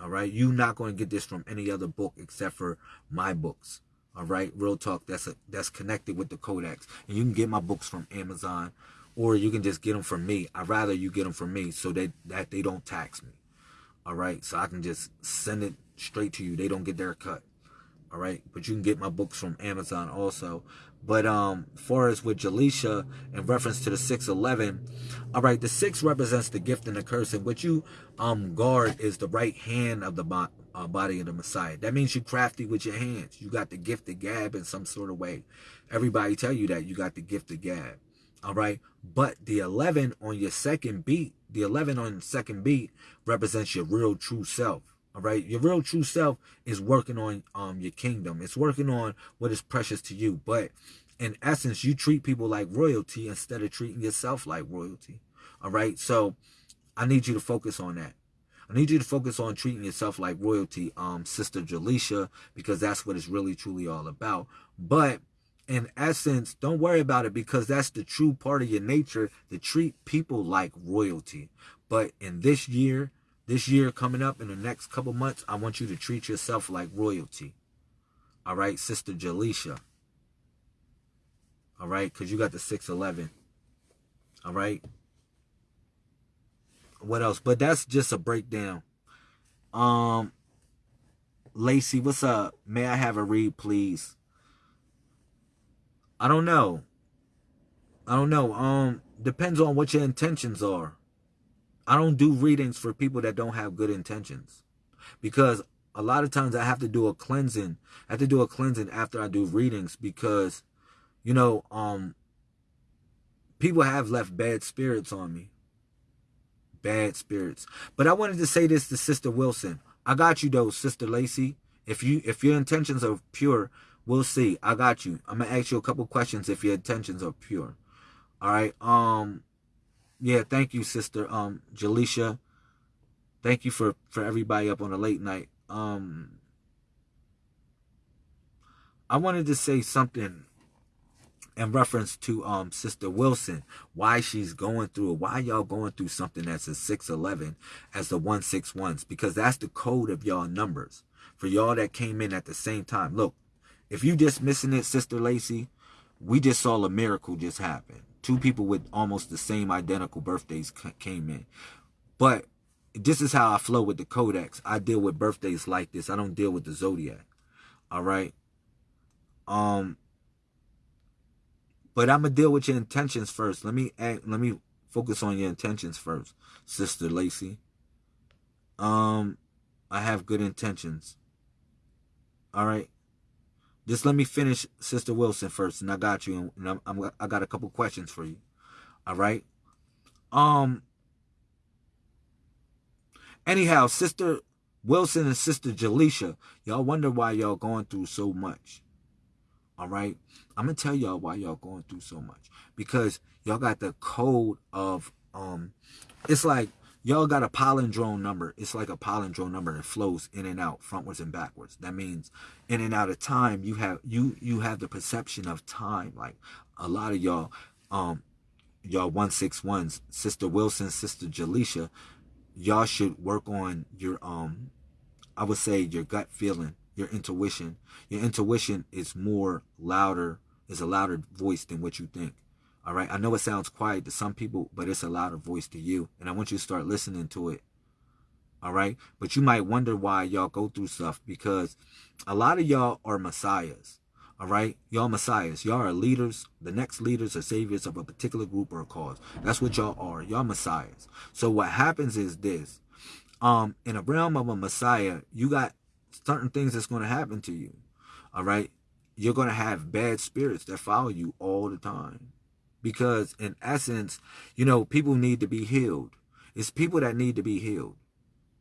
All right. You're not going to get this from any other book except for my books. All right. Real talk. That's a, that's connected with the codex. And you can get my books from Amazon or you can just get them from me. I'd rather you get them from me so that, that they don't tax me. All right. So I can just send it straight to you. They don't get their cut. All right. But you can get my books from Amazon also. But um, far as with Jaleisha, in reference to the 611, all right, the six represents the gift and the curse, and what you um guard is the right hand of the bo uh, body of the Messiah. That means you're crafty with your hands. You got the gift of gab in some sort of way. Everybody tell you that you got the gift of gab. All right, but the 11 on your second beat, the 11 on second beat represents your real true self. All right, your real true self is working on um your kingdom. It's working on what is precious to you. But in essence, you treat people like royalty instead of treating yourself like royalty. All right, so I need you to focus on that. I need you to focus on treating yourself like royalty, um, Sister Jaleisha, because that's what it's really truly all about. But in essence, don't worry about it because that's the true part of your nature to treat people like royalty. But in this year, this year coming up in the next couple months, I want you to treat yourself like royalty. All right, Sister Jaleisha. All right, because you got the 611. All right. What else? But that's just a breakdown. Um, Lacey, what's up? May I have a read, please? I don't know. I don't know. Um, depends on what your intentions are. I don't do readings for people that don't have good intentions because a lot of times I have to do a cleansing. I have to do a cleansing after I do readings because, you know, um, people have left bad spirits on me. Bad spirits. But I wanted to say this to Sister Wilson. I got you though, Sister Lacey. If you if your intentions are pure, we'll see. I got you. I'm gonna ask you a couple questions if your intentions are pure. All right. Um yeah, thank you, sister. Um, Jaleisha. Thank you for for everybody up on a late night. Um, I wanted to say something in reference to um Sister Wilson, why she's going through why y'all going through something that's a 611 as the 161s, because that's the code of y'all numbers. For y'all that came in at the same time. Look, if you just missing it, Sister Lacey, we just saw a miracle just happen two people with almost the same identical birthdays came in. But this is how I flow with the codex. I deal with birthdays like this. I don't deal with the zodiac. All right. Um. But I'm gonna deal with your intentions first. Let me act, let me focus on your intentions first, Sister Lacey. Um, I have good intentions. All right. Just let me finish Sister Wilson first, and I got you, and I'm, I'm I got a couple questions for you. All right. Um, Anyhow, Sister Wilson and Sister Jaleisha, y'all wonder why y'all going through so much. All right? I'm to tell y'all why y'all going through so much. Because y'all got the code of, um, it's like y'all got a palindrome number. It's like a palindrome number that flows in and out, frontwards and backwards. That means in and out of time, you have you you have the perception of time. Like a lot of y'all, um, y'all one six ones, Sister Wilson, Sister Jaleisha, y'all should work on your um, I would say your gut feeling, your intuition. Your intuition is more louder, is a louder voice than what you think. All right. I know it sounds quiet to some people, but it's a louder voice to you. And I want you to start listening to it. All right. But you might wonder why y'all go through stuff because a lot of y'all are messiahs. All right. Y'all messiahs. Y'all are leaders, the next leaders or saviors of a particular group or cause. That's what y'all are. Y'all messiahs. So what happens is this. Um, in a realm of a messiah, you got certain things that's going to happen to you. All right. You're going to have bad spirits that follow you all the time because in essence, you know, people need to be healed. It's people that need to be healed.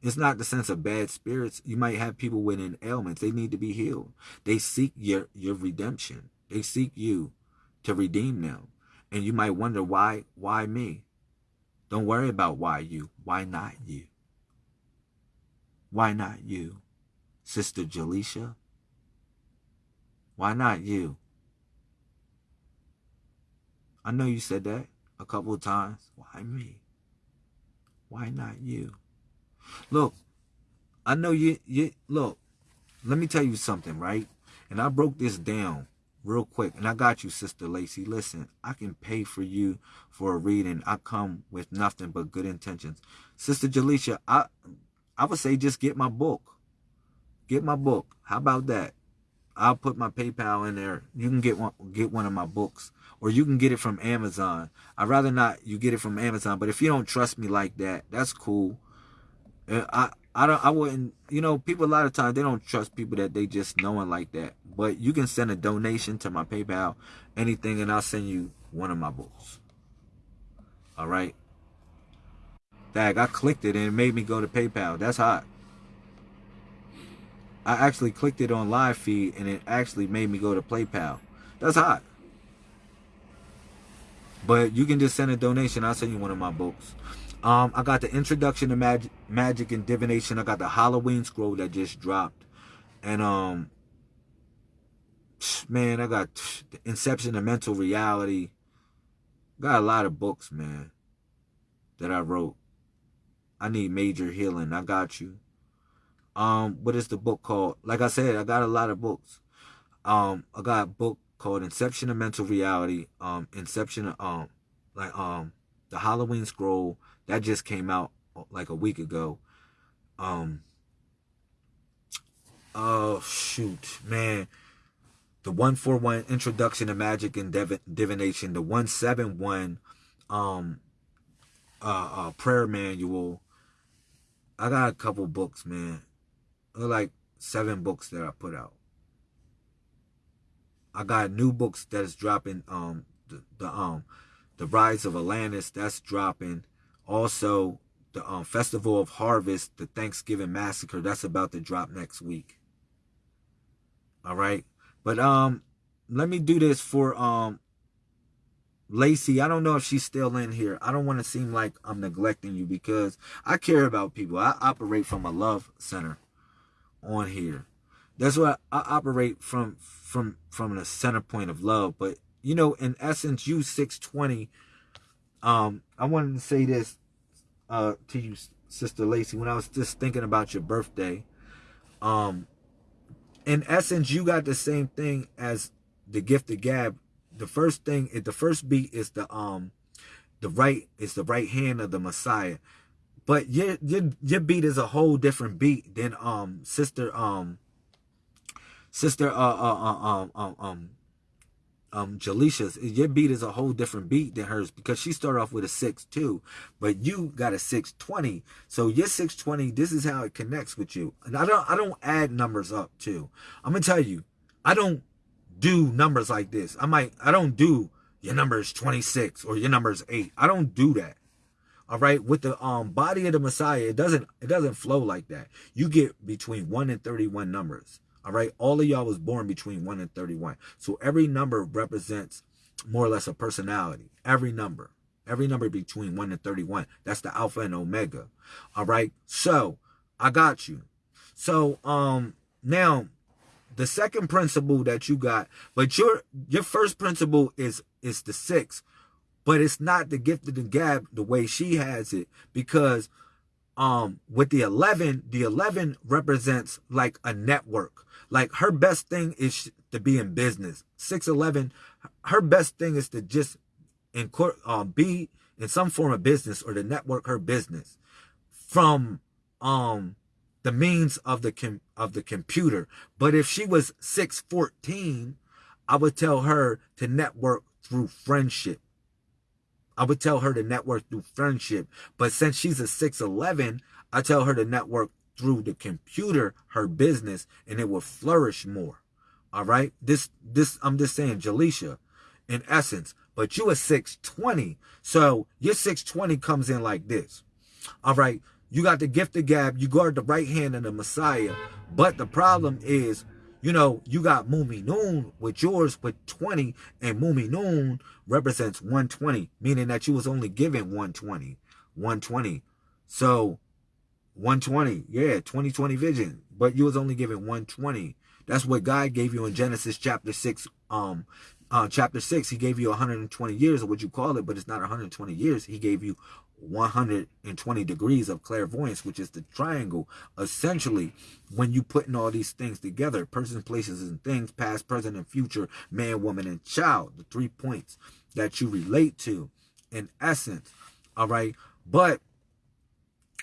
It's not the sense of bad spirits. You might have people with an ailments. They need to be healed. They seek your, your redemption. They seek you to redeem them. And you might wonder why, why me? Don't worry about why you. Why not you? Why not you? Sister Jaleisha? Why not you? I know you said that a couple of times. Why me? Why not you? Look, I know you, you, look, let me tell you something, right? And I broke this down real quick. And I got you, Sister Lacey. Listen, I can pay for you for a reading. I come with nothing but good intentions. Sister Jaleisha, I, I would say just get my book. Get my book. How about that? I'll put my PayPal in there. You can get one, get one of my books or you can get it from Amazon. I'd rather not you get it from Amazon, but if you don't trust me like that, that's cool. I I don't I wouldn't you know people a lot of times they don't trust people that they just knowing like that. But you can send a donation to my PayPal, anything, and I'll send you one of my books. All right. Dag, I clicked it and it made me go to PayPal. That's hot. I actually clicked it on live feed and it actually made me go to PayPal. That's hot. But you can just send a donation. I'll send you one of my books. Um, I got the Introduction to Magic, Magic and Divination. I got the Halloween Scroll that just dropped. And, um, man, I got the Inception of Mental Reality. Got a lot of books, man, that I wrote. I need major healing. I got you. Um, what is the book called? Like I said, I got a lot of books. Um, I got a book called Inception of Mental Reality. Um, Inception of, um, like, um, the Halloween Scroll that just came out uh, like a week ago. Um, oh shoot, man. The 141 Introduction to Magic and Div Divination, the 171 um uh, uh prayer manual. I got a couple books, man. Like seven books that I put out. I got new books that is dropping. Um, the, the um, the Rise of Atlantis that's dropping. Also, the um Festival of Harvest, the Thanksgiving Massacre that's about to drop next week. All right, but um, let me do this for um Lacey, I don't know if she's still in here. I don't want to seem like I'm neglecting you because I care about people. I operate from a love center on here. That's what I operate from from from the center point of love. But you know, in essence, you 620. Um, I wanted to say this uh to you, Sister Lacey, when I was just thinking about your birthday. Um, in essence, you got the same thing as the gift of gab. The first thing, the first beat is the um, the right is the right hand of the Messiah but your your your beat is a whole different beat than um sister um Sister uh, uh, uh, um, um, um, um, Jaleisha's, your beat is a whole different beat than hers because she started off with a 6-2, but you got a 620. So your 620, this is how it connects with you. And I don't, I don't add numbers up too. I'm to tell you, I don't do numbers like this. I might, I don't do your number is 26 or your number is 8. I don't do that. All right, with the um body of the Messiah, it doesn't it doesn't flow like that. You get between 1 and 31 numbers. All right, all of y'all was born between 1 and 31. So every number represents more or less a personality. Every number. Every number between 1 and 31. That's the alpha and omega. All right. So I got you. So um now the second principle that you got, but your your first principle is is the six, but it's not the gift of the gab the way she has it because um with the 11 the 11 represents like a network like her best thing is to be in business 611 her best thing is to just in um be in some form of business or to network her business from um the means of the com- of the computer. But if she was 614, I would tell her to network through friendship. I would tell her to network through friendship. But since she's a 611, I tell her to network through the computer, her business, and it will flourish more. All right. This, this, I'm just saying, Jaleisha, in essence, but you a 620. So your 620 comes in like this. All right. You got the gift of gab. You guard the right hand of the Messiah. But the problem is, you know, you got Muminun with yours with 20, and Muminun represents 120, meaning that you was only given 120. 120. So 120, yeah, 2020 vision. But you was only given 120. That's what God gave you in Genesis chapter 6, um, uh, chapter 6, he gave you 120 years, or what you call it, but it's not 120 years. He gave you 120 degrees of clairvoyance, which is the triangle. Essentially, when you putting all these things together, persons, places, and things, past, present, and future, man, woman, and child, the three points that you relate to in essence. All right. But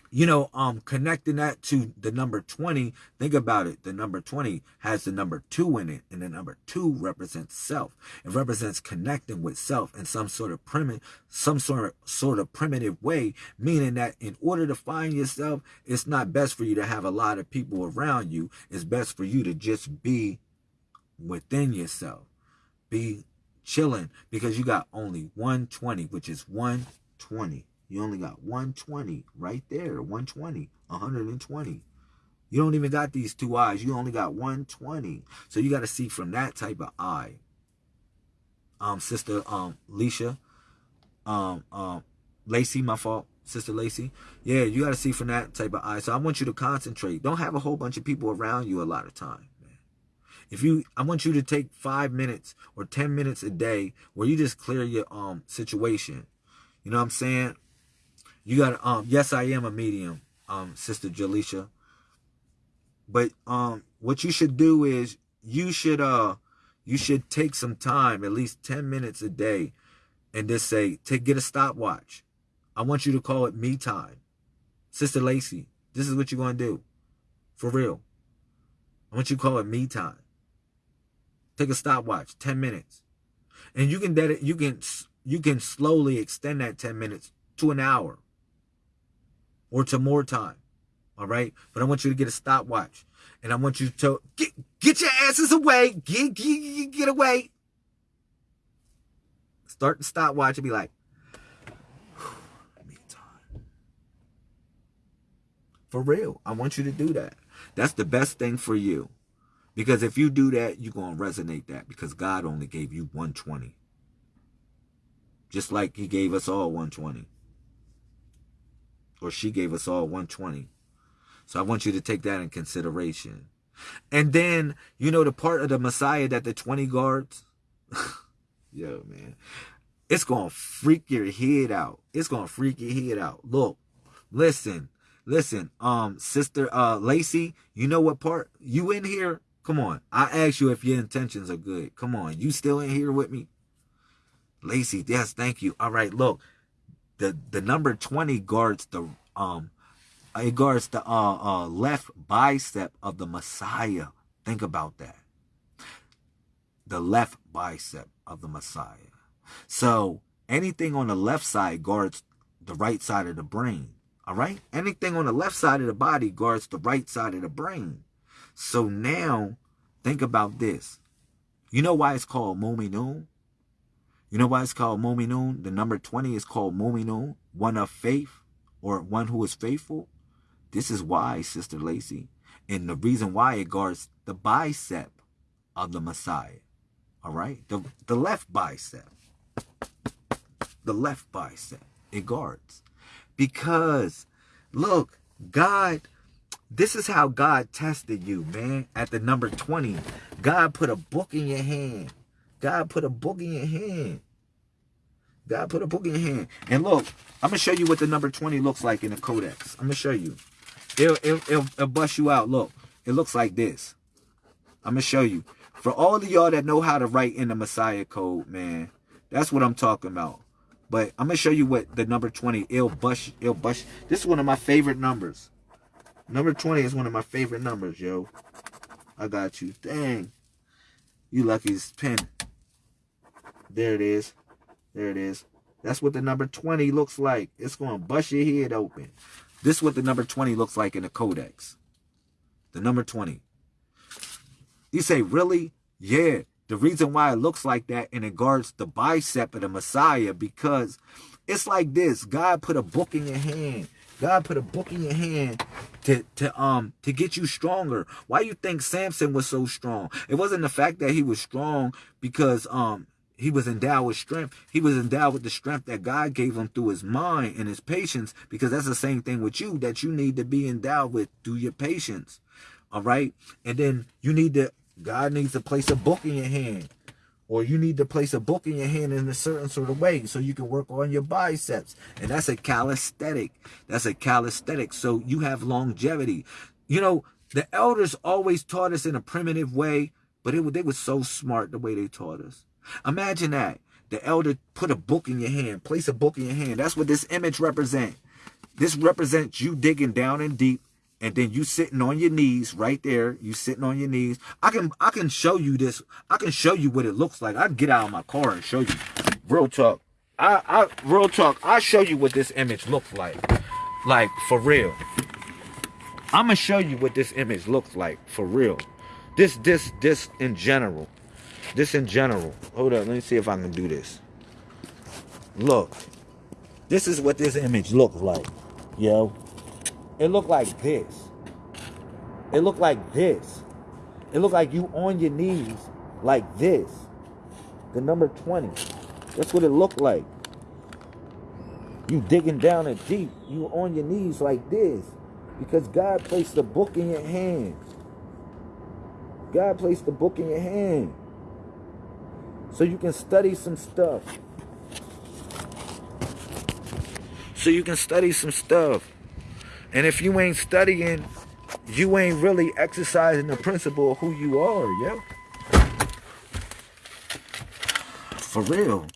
you know, um, connecting that to the number 20, think about it. The number 20 has the number two in it, and the number two represents self. It represents connecting with self in some sort of primitive, some sort of sort of primitive way, meaning that in order to find yourself, it's not best for you to have a lot of people around you. It's best for you to just be within yourself. Be chilling because you got only 120, which is 120. You only got 120 right there. 120. 120. You don't even got these two eyes. You only got 120. So you got to see from that type of eye. Um, Sister um Leisha. Um, um, Lacey, my fault. Sister Lacey. Yeah, you got to see from that type of eye. So I want you to concentrate. Don't have a whole bunch of people around you a lot of time. If you, I want you to take five minutes or 10 minutes a day where you just clear your um situation. You know what I'm saying? You got um yes, I am a medium, um, Sister Jaleisha. But um what you should do is you should uh you should take some time, at least 10 minutes a day, and just say, take get a stopwatch. I want you to call it me time. Sister Lacey, this is what you're gonna do. For real. I want you to call it me time. Take a stopwatch, 10 minutes. And you can you can you can slowly extend that 10 minutes to an hour or to more time. All right. But I want you to get a stopwatch. And I want you to get, get your asses away. Get, get, get away. Start the stopwatch and be like. For real. I want you to do that. That's the best thing for you. Because if you do that, you're going to resonate that because God only gave you 120. Just like he gave us all 120 or she gave us all 120. So I want you to take that in consideration. And then, you know, the part of the Messiah that the 20 guards, yo, man, it's going to freak your head out. It's going to freak your head out. Look, listen, listen, um, sister, uh, Lacey, you know what part? You in here? Come on. I ask you if your intentions are good. Come on. You still in here with me? Lacey, yes, thank you. All right, look the the number 20 guards the um it guards the uh, uh left bicep of the Messiah. Think about that. The left bicep of the Messiah. So anything on the left side guards the right side of the brain. All right? Anything on the left side of the body guards the right side of the brain. So now think about this. You know why it's called Muminun? You know why it's called Mu'minun? The number 20 is called Mu'minun, one of faith or one who is faithful. This is why, Sister Lacey. And the reason why it guards the bicep of the Messiah. All right? The, the left bicep. The left bicep. It guards. Because, look, God, this is how God tested you, man. At the number 20, God put a book in your hand. God put a book in your hand. God put a book in your hand. And look, I'm going to show you what the number 20 looks like in the codex. I'm going to show you. It'll, it'll, it'll, it'll bust you out. Look, it looks like this. I'm going to show you. For all of y'all that know how to write in the Messiah code, man, that's what I'm talking about. But I'm gonna show you what the number 20 it'll bust it'll bust. This is one of my favorite numbers. Number 20 is one of my favorite numbers, yo. I got you. Dang. You lucky's pen. There it is. There it is. That's what the number 20 looks like. It's gonna bust your head open. This is what the number 20 looks like in the codex. The number 20. You say, really? Yeah. The reason why it looks like that and it guards the bicep of the Messiah because it's like this. God put a book in your hand. God put a book in your hand to to um to get you stronger. Why you think Samson was so strong? It wasn't the fact that he was strong because um he was endowed with strength. He was endowed with the strength that God gave him through his mind and his patience because that's the same thing with you that you need to be endowed with through your patience. All right? And then you need to God needs to place a book in your hand. Or you need to place a book in your hand in a certain sort of way so you can work on your biceps. And that's a calisthenic. That's a calisthenic. So you have longevity. You know, the elders always taught us in a primitive way, but it, they were so smart the way they taught us. Imagine that. The elder put a book in your hand, place a book in your hand. That's what this image represents. This represents you digging down and deep and then you sitting on your knees right there. You sitting on your knees. I can i can show you this. I can show you what it looks like. I get out of my car and show you. Real talk. I i real talk. I show you what this image looks like. Like for real. I'm gonna show you what this image looks like for real. This this this in general this in general hold up let me see if i can do this look this is what this image looks like yo it looked like this. It looked like this. It looked like you on your knees like this. The number 20. That's what it looked like. You digging down and deep. You on your knees like this. Because God placed the book in your hands. God placed the book in your hand. So you can study some stuff. So you can study some stuff. And if you ain't studying, you ain't really exercising the principle of who you are, yo. For real.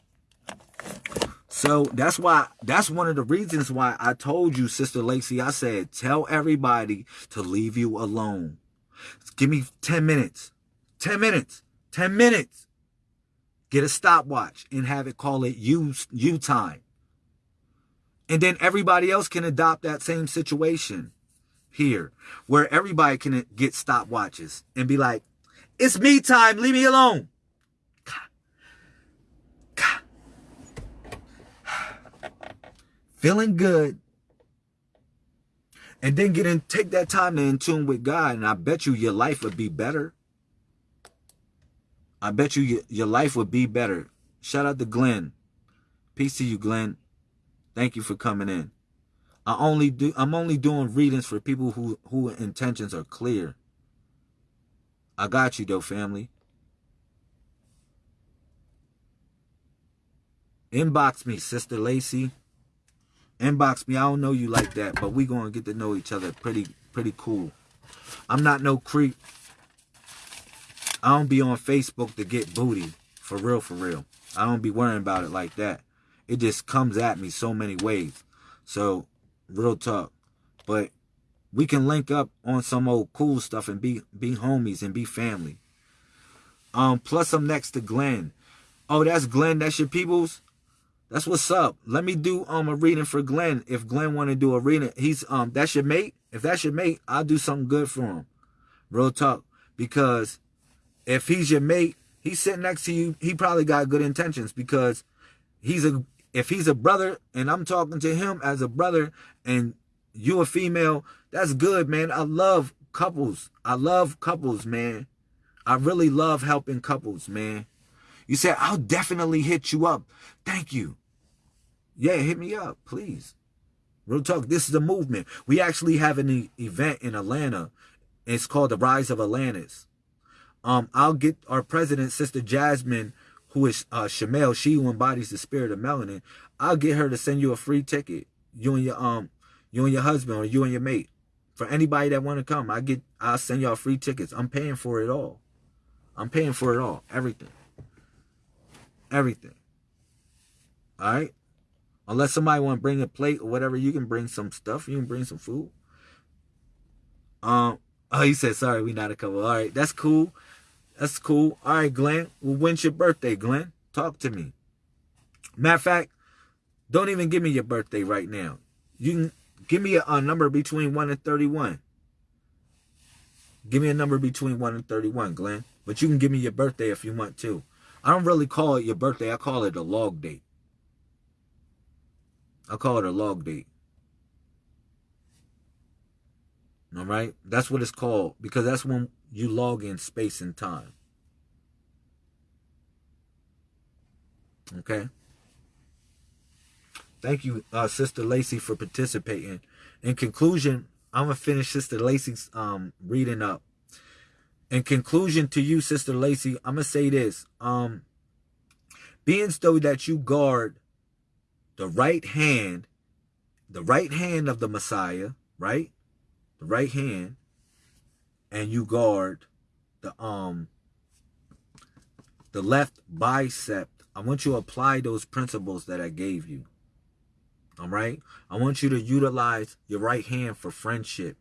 So that's why, that's one of the reasons why I told you, Sister Lacey, I said, tell everybody to leave you alone. Give me 10 minutes. 10 minutes. 10 minutes. Get a stopwatch and have it call it you, you time. And then everybody else can adopt that same situation here, where everybody can get stopwatches and be like, it's me time, leave me alone. Feeling good. And then get in, take that time to in tune with God. And I bet you your life would be better. I bet you your life would be better. Shout out to Glenn. Peace to you, Glenn. Thank you for coming in. I only do I'm only doing readings for people who who intentions are clear. I got you though, family. Inbox me, Sister Lacey. Inbox me. I don't know you like that, but we gonna get to know each other pretty pretty cool. I'm not no creep. I don't be on Facebook to get booty. For real, for real. I don't be worrying about it like that it just comes at me so many ways. So, real talk. But we can link up on some old cool stuff and be be homies and be family. Um, plus I'm next to Glenn. Oh, that's Glenn. That's your peoples. That's what's up. Let me do um a reading for Glenn. If Glenn want to do a reading, he's um that's your mate. If that's your mate, I'll do something good for him. Real talk. Because if he's your mate he's sitting next to you. He probably got good intentions because he's a if he's a brother and I'm talking to him as a brother and you a female, that's good, man. I love couples. I love couples, man. I really love helping couples, man. You said, I'll definitely hit you up. Thank you. Yeah, hit me up, please. Real talk. This is a movement. We actually have an event in Atlanta. It's called the Rise of Atlantis. Um, I'll get our president, Sister Jasmine, who is uh Shamel, she who embodies the spirit of melanin. I'll get her to send you a free ticket. You and your um, you and your husband or you and your mate. For anybody that want to come, I get I'll send y'all free tickets. I'm paying for it all. I'm paying for it all. Everything. Everything. All right? Unless somebody want to bring a plate or whatever, you can bring some stuff. You can bring some food. Um, oh, he said, sorry, we not a couple. All right, that's cool. That's cool. All right, Glenn. Well, when's your birthday, Glenn? Talk to me. Matter of fact, don't even give me your birthday right now. You can give me a, a number between 1 and 31. Give me a number between 1 and 31, Glenn. But you can give me your birthday if you want to. I don't really call it your birthday. I call it a log date. I call it a log date. All right? That's what it's called because that's when you log in space and time. Okay? Thank you, uh, Sister Lacey, for participating. In conclusion, I'm going to finish Sister Lacey's um, reading up in conclusion to you, Sister Lacey, I'm going to say this. Um, being so that you guard the right hand, the right hand of the Messiah, right? The right hand, and you guard the um the left bicep. I want you to apply those principles that I gave you. All right? I want you to utilize your right hand for friendship.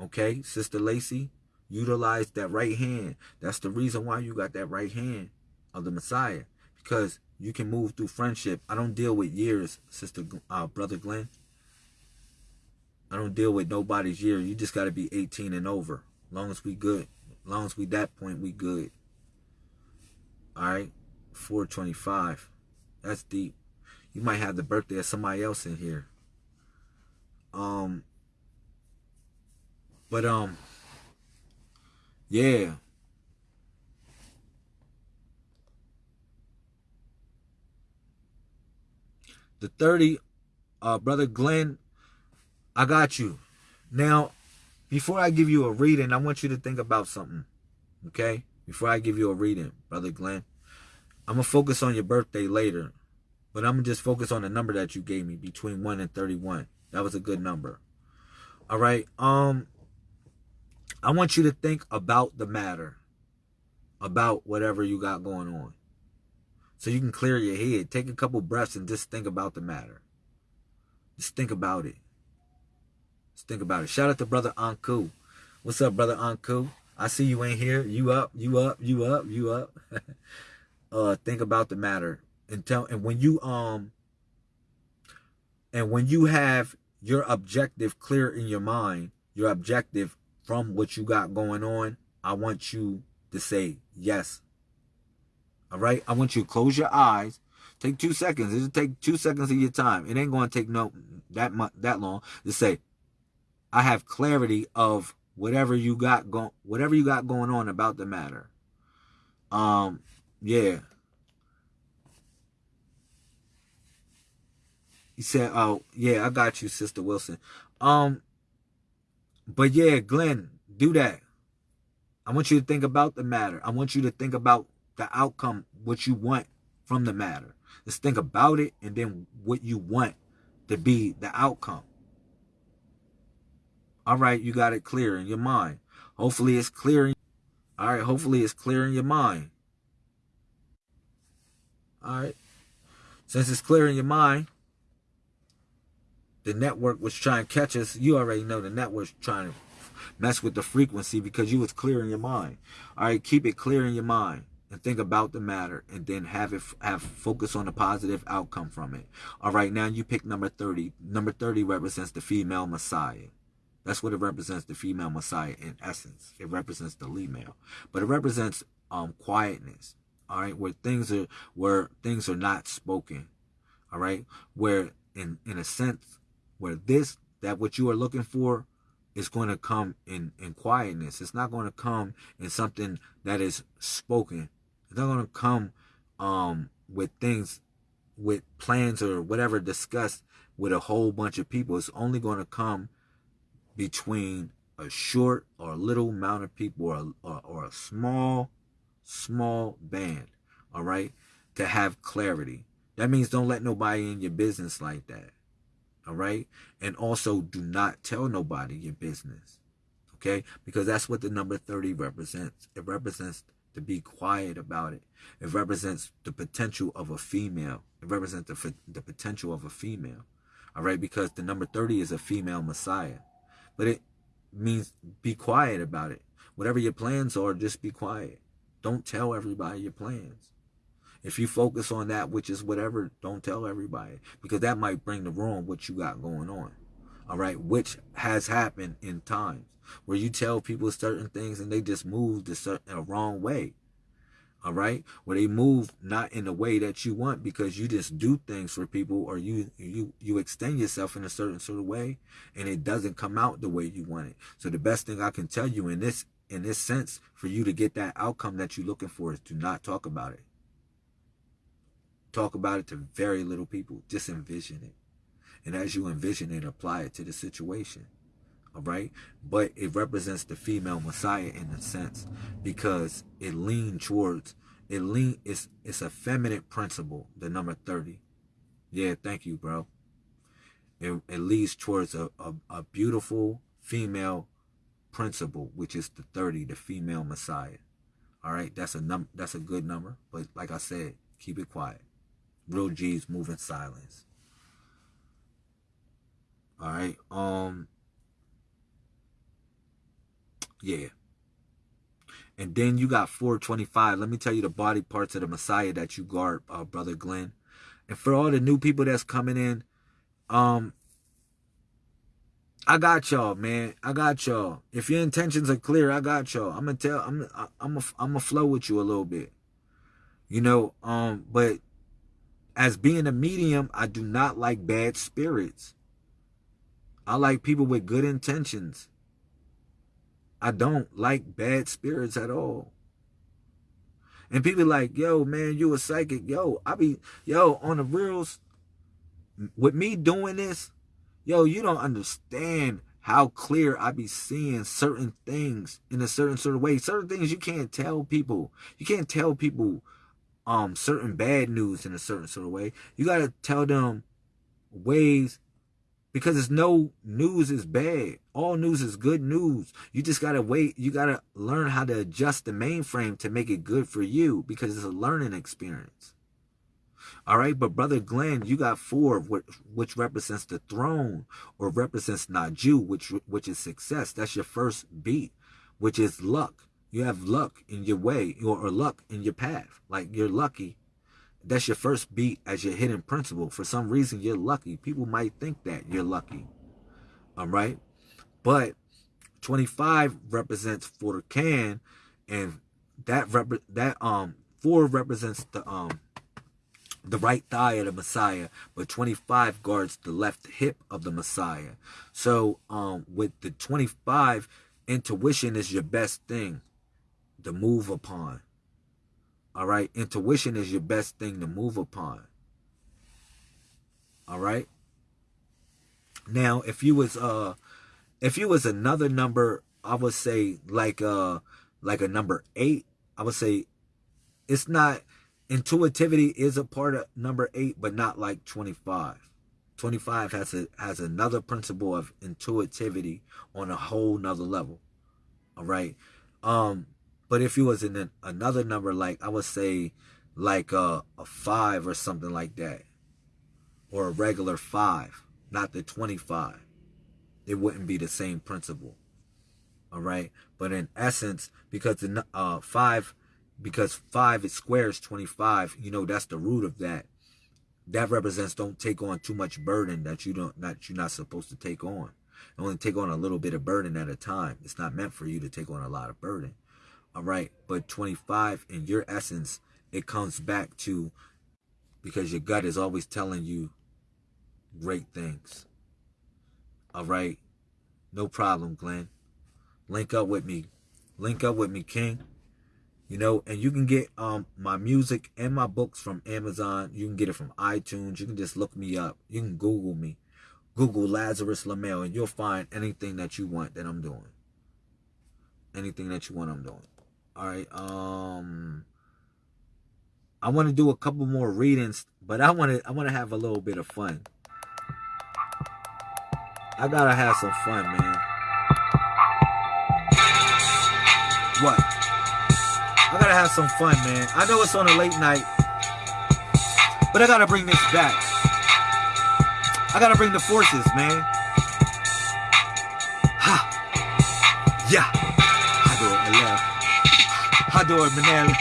Okay, Sister Lacey? Utilize that right hand. That's the reason why you got that right hand of the Messiah. Because you can move through friendship. I don't deal with years, sister, uh, brother Glenn. I don't deal with nobody's year. You just got to be 18 and over. Long as we good. Long as we that point, we good. All right. 425. That's deep. You might have the birthday of somebody else in here. Um. But, um. Yeah. The 30, uh, Brother Glenn, I got you. Now, before I give you a reading, I want you to think about something. Okay? Before I give you a reading, Brother Glenn. I'm going to focus on your birthday later. But I'm going to just focus on the number that you gave me, between 1 and 31. That was a good number. All right. Um, I want you to think about the matter, about whatever you got going on. So you can clear your head. Take a couple breaths and just think about the matter. Just think about it. Think about it. Shout out to Brother Anku. What's up, Brother Anku? I see you in here. You up, you up, you up, you up. uh, think about the matter. And tell and when you um and when you have your objective clear in your mind, your objective from what you got going on, I want you to say yes. All right? I want you to close your eyes. Take two seconds. It'll take two seconds of your time. It ain't going to take no that much that long to say, I have clarity of whatever you got going whatever you got going on about the matter. Um, yeah. He said, "Oh, yeah, I got you, Sister Wilson." Um, but yeah, Glenn, do that. I want you to think about the matter. I want you to think about the outcome, what you want from the matter. Just think about it and then what you want to be the outcome. All right, you got it clear in your mind. Hopefully it's clear. All right, hopefully it's clear in your mind. All right. Since it's clear in your mind, the network was trying to catch us. You already know the network's trying to mess with the frequency because you was clear in your mind. All right, keep it clear in your mind and think about the matter and then have it have focus on the positive outcome from it. All right, now you pick number 30. Number 30 represents the female messiah. That's what it represents, the female messiah in essence. It represents the female. But it represents um quietness. All right, where things are where things are not spoken. All right, where in in a sense where this that what you are looking for is going to come in in quietness. It's not going to come in something that is spoken. It's not going to come um with things with plans or whatever discussed with a whole bunch of people. It's only going to come between a short or a little amount of people or, or, or a small, small band, all right, to have clarity. That means don't let nobody in your business like that, all right? And also do not tell nobody your business, okay? Because that's what the number 30 represents. It represents to be quiet about it. It represents the potential of a female. It represents the, the potential of a female, all right? Because the number 30 is a female messiah. But it means be quiet about it. Whatever your plans are, just be quiet. Don't tell everybody your plans. If you focus on that, which is whatever, don't tell everybody because that might bring the wrong what you got going on. All right, which has happened in times where you tell people certain things and they just move the certain a wrong way all right? Where they move not in the way that you want because you just do things for people or you you you extend yourself in a certain sort of way and it doesn't come out the way you want it. So the best thing i can tell you in this in this sense for you to get that outcome that you're looking for is to not talk about it. Talk about it to very little people. Just envision it. And as you envision it apply it to the situation all right? But it represents the female messiah in a sense because it leans towards it lean it's it's a feminine principle the number 30 yeah thank you bro. It, it leads towards a, a, a beautiful female principle which is the 30 the female messiah. All right that's a num that's a good number but like i said keep it quiet. Real g's move in silence. All right um yeah. And then you got 425. Let me tell you the body parts of the Messiah that you guard, uh, Brother Glenn. And for all the new people that's coming in, um, I got y'all, man. I got y'all. If your intentions are clear, I got y'all. I'm gonna tell. I'm. I'm. A, I'm gonna flow with you a little bit. You know. Um. But as being a medium, I do not like bad spirits. I like people with good intentions. I don't like bad spirits at all. And people like, yo, man, you a psychic. Yo, I be, yo, on the reals, with me doing this, yo, you don't understand how clear I be seeing certain things in a certain sort of way. Certain things you can't tell people. You can't tell people um certain bad news in a certain sort of way. You gotta tell them ways because it's no news is bad. All news is good news. You just gotta wait. You gotta learn how to adjust the mainframe to make it good for you because it's a learning experience. All right, but brother Glenn, you got four, which, which represents the throne or represents Naju, which which is success. That's your first beat, which is luck. You have luck in your way or, or luck in your path. Like you're lucky that's your first beat as your hidden principle. For some reason, you're lucky. People might think that you're lucky. All right. But 25 represents for the can and that rep that um four represents the um the right thigh of the Messiah, but 25 guards the left hip of the Messiah. So um with the 25, intuition is your best thing to move upon. All right. Intuition is your best thing to move upon. All right. Now, if you was uh if you was another number, I would say like uh like a number eight, I would say it's not intuitivity is a part of number eight, but not like 25. 25 has a has another principle of intuitivity on a whole nother level. All right. Um but if it was in an, another number, like I would say like a, a five or something like that, or a regular five, not the 25, it wouldn't be the same principle. All right. But in essence, because the uh, five, because five is squares 25, you know, that's the root of that. That represents don't take on too much burden that you don't, that you're not supposed to take on. only take on a little bit of burden at a time. It's not meant for you to take on a lot of burden. All right. But 25 in your essence, it comes back to because your gut is always telling you great things. All right. No problem, Glenn. Link up with me. Link up with me, King. You know, and you can get um my music and my books from Amazon. You can get it from iTunes. You can just look me up. You can Google me. Google Lazarus Lamel and you'll find anything that you want that I'm doing. Anything that you want I'm doing. All right. Um I want to do a couple more readings, but I want to I want to have a little bit of fun. I got to have some fun, man. What? I gotta have some fun, man. I know it's on a late night, but I gotta bring this back. I gotta bring the forces, man. Ha! Yeah! Hador Manera.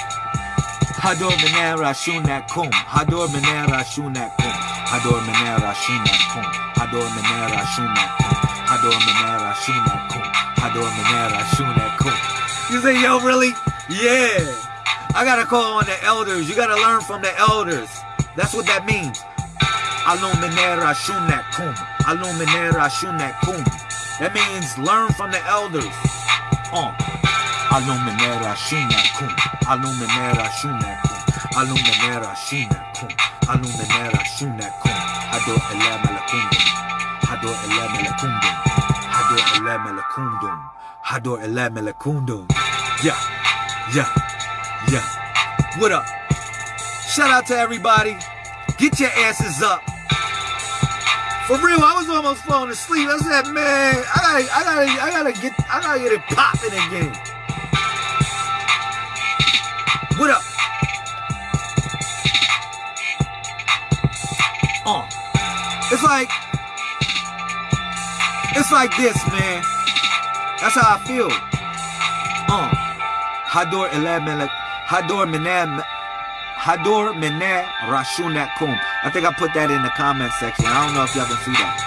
Hador Manera Shunakum. Hador Manera Shunakum. Hador Manera Shunakum. Hador Manera Shunakum. Hador Manera Shunakum. Hador Manera Shunakum. You say, yo, really? Yeah. I gotta call on the elders. You gotta learn from the elders. That's what that means. Aluminera Shunakum. Aluminera Shunakum. That means learn from the elders. Uh. Aluminera shunak kum. Aluminera shunak kum. Aluminera shunak kum. Aluminera shunak kum. Hado ele melakundum. Hado ele melakundum. Hado ele melakundum. Hado ele melakundum. Yeah. Yeah, yeah. What up? Shout out to everybody. Get your asses up. For real, I was almost falling asleep. I said, man, I gotta, I gotta, I gotta get, I gotta get it popping again. What up? Uh, it's like, it's like this, man. That's how I feel. Uh. Hador Elamel Hador Menem Hador Meneh Rashunakum. I think I put that in the comment section. I don't know if y'all can see that.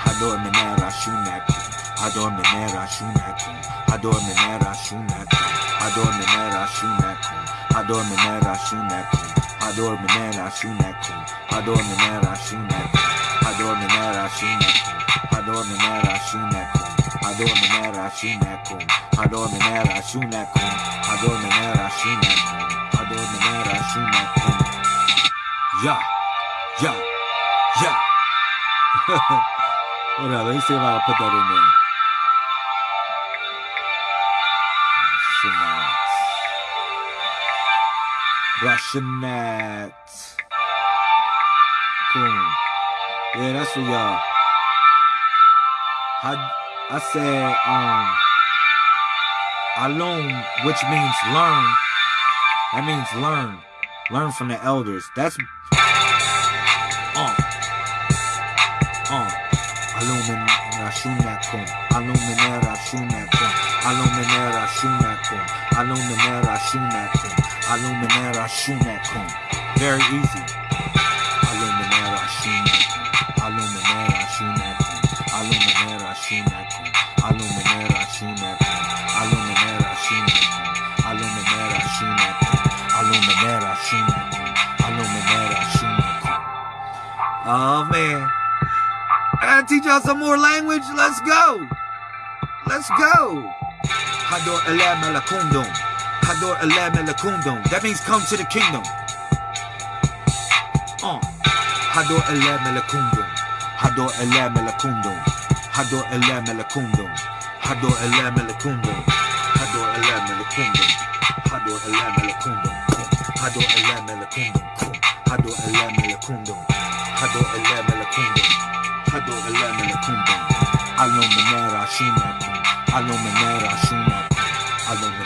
Hador Meneh Rashunakum. Hador Meneh Rashunakum. Hador Meneh Rashunakum. Hador Meneh Rashunakum. Hador Meneh Rashunakum. Hador Meneh Rashunakum. Hador Meneh Rashunakum. Hador Meneh Rashunakum. Hador Meneh Rashunakum. Hador Meneh Rashunakum. Yeah, yeah, yeah. Hold on, let me see if I can put that in there. Russianat. Cool. Yeah, that's for y'all. I, I said, um, alum, which means learn. That means learn. Learn from the elders. That's, uh, uh, alumin rashunakum, aluminera rashunakum, aluminera rashunakum, aluminera rashunakum, aluminera rashunakum. Very easy. Aluminera rashunakum, aluminera rashunakum, aluminera rashunakum, aluminera rashunakum, aluminera rashunakum, aluminera rashunakum, aluminera rashunakum, aluminera rashunakum. Oh man. I gotta teach y'all some more language. Let's go. Let's go. Hador elam elakundum. Hador. That means come to the kingdom. Uh. Hador. Hador. Hador. Hador. Hador. Hador. Hador. Hador. Hador. Hador. Aluminera shumakum.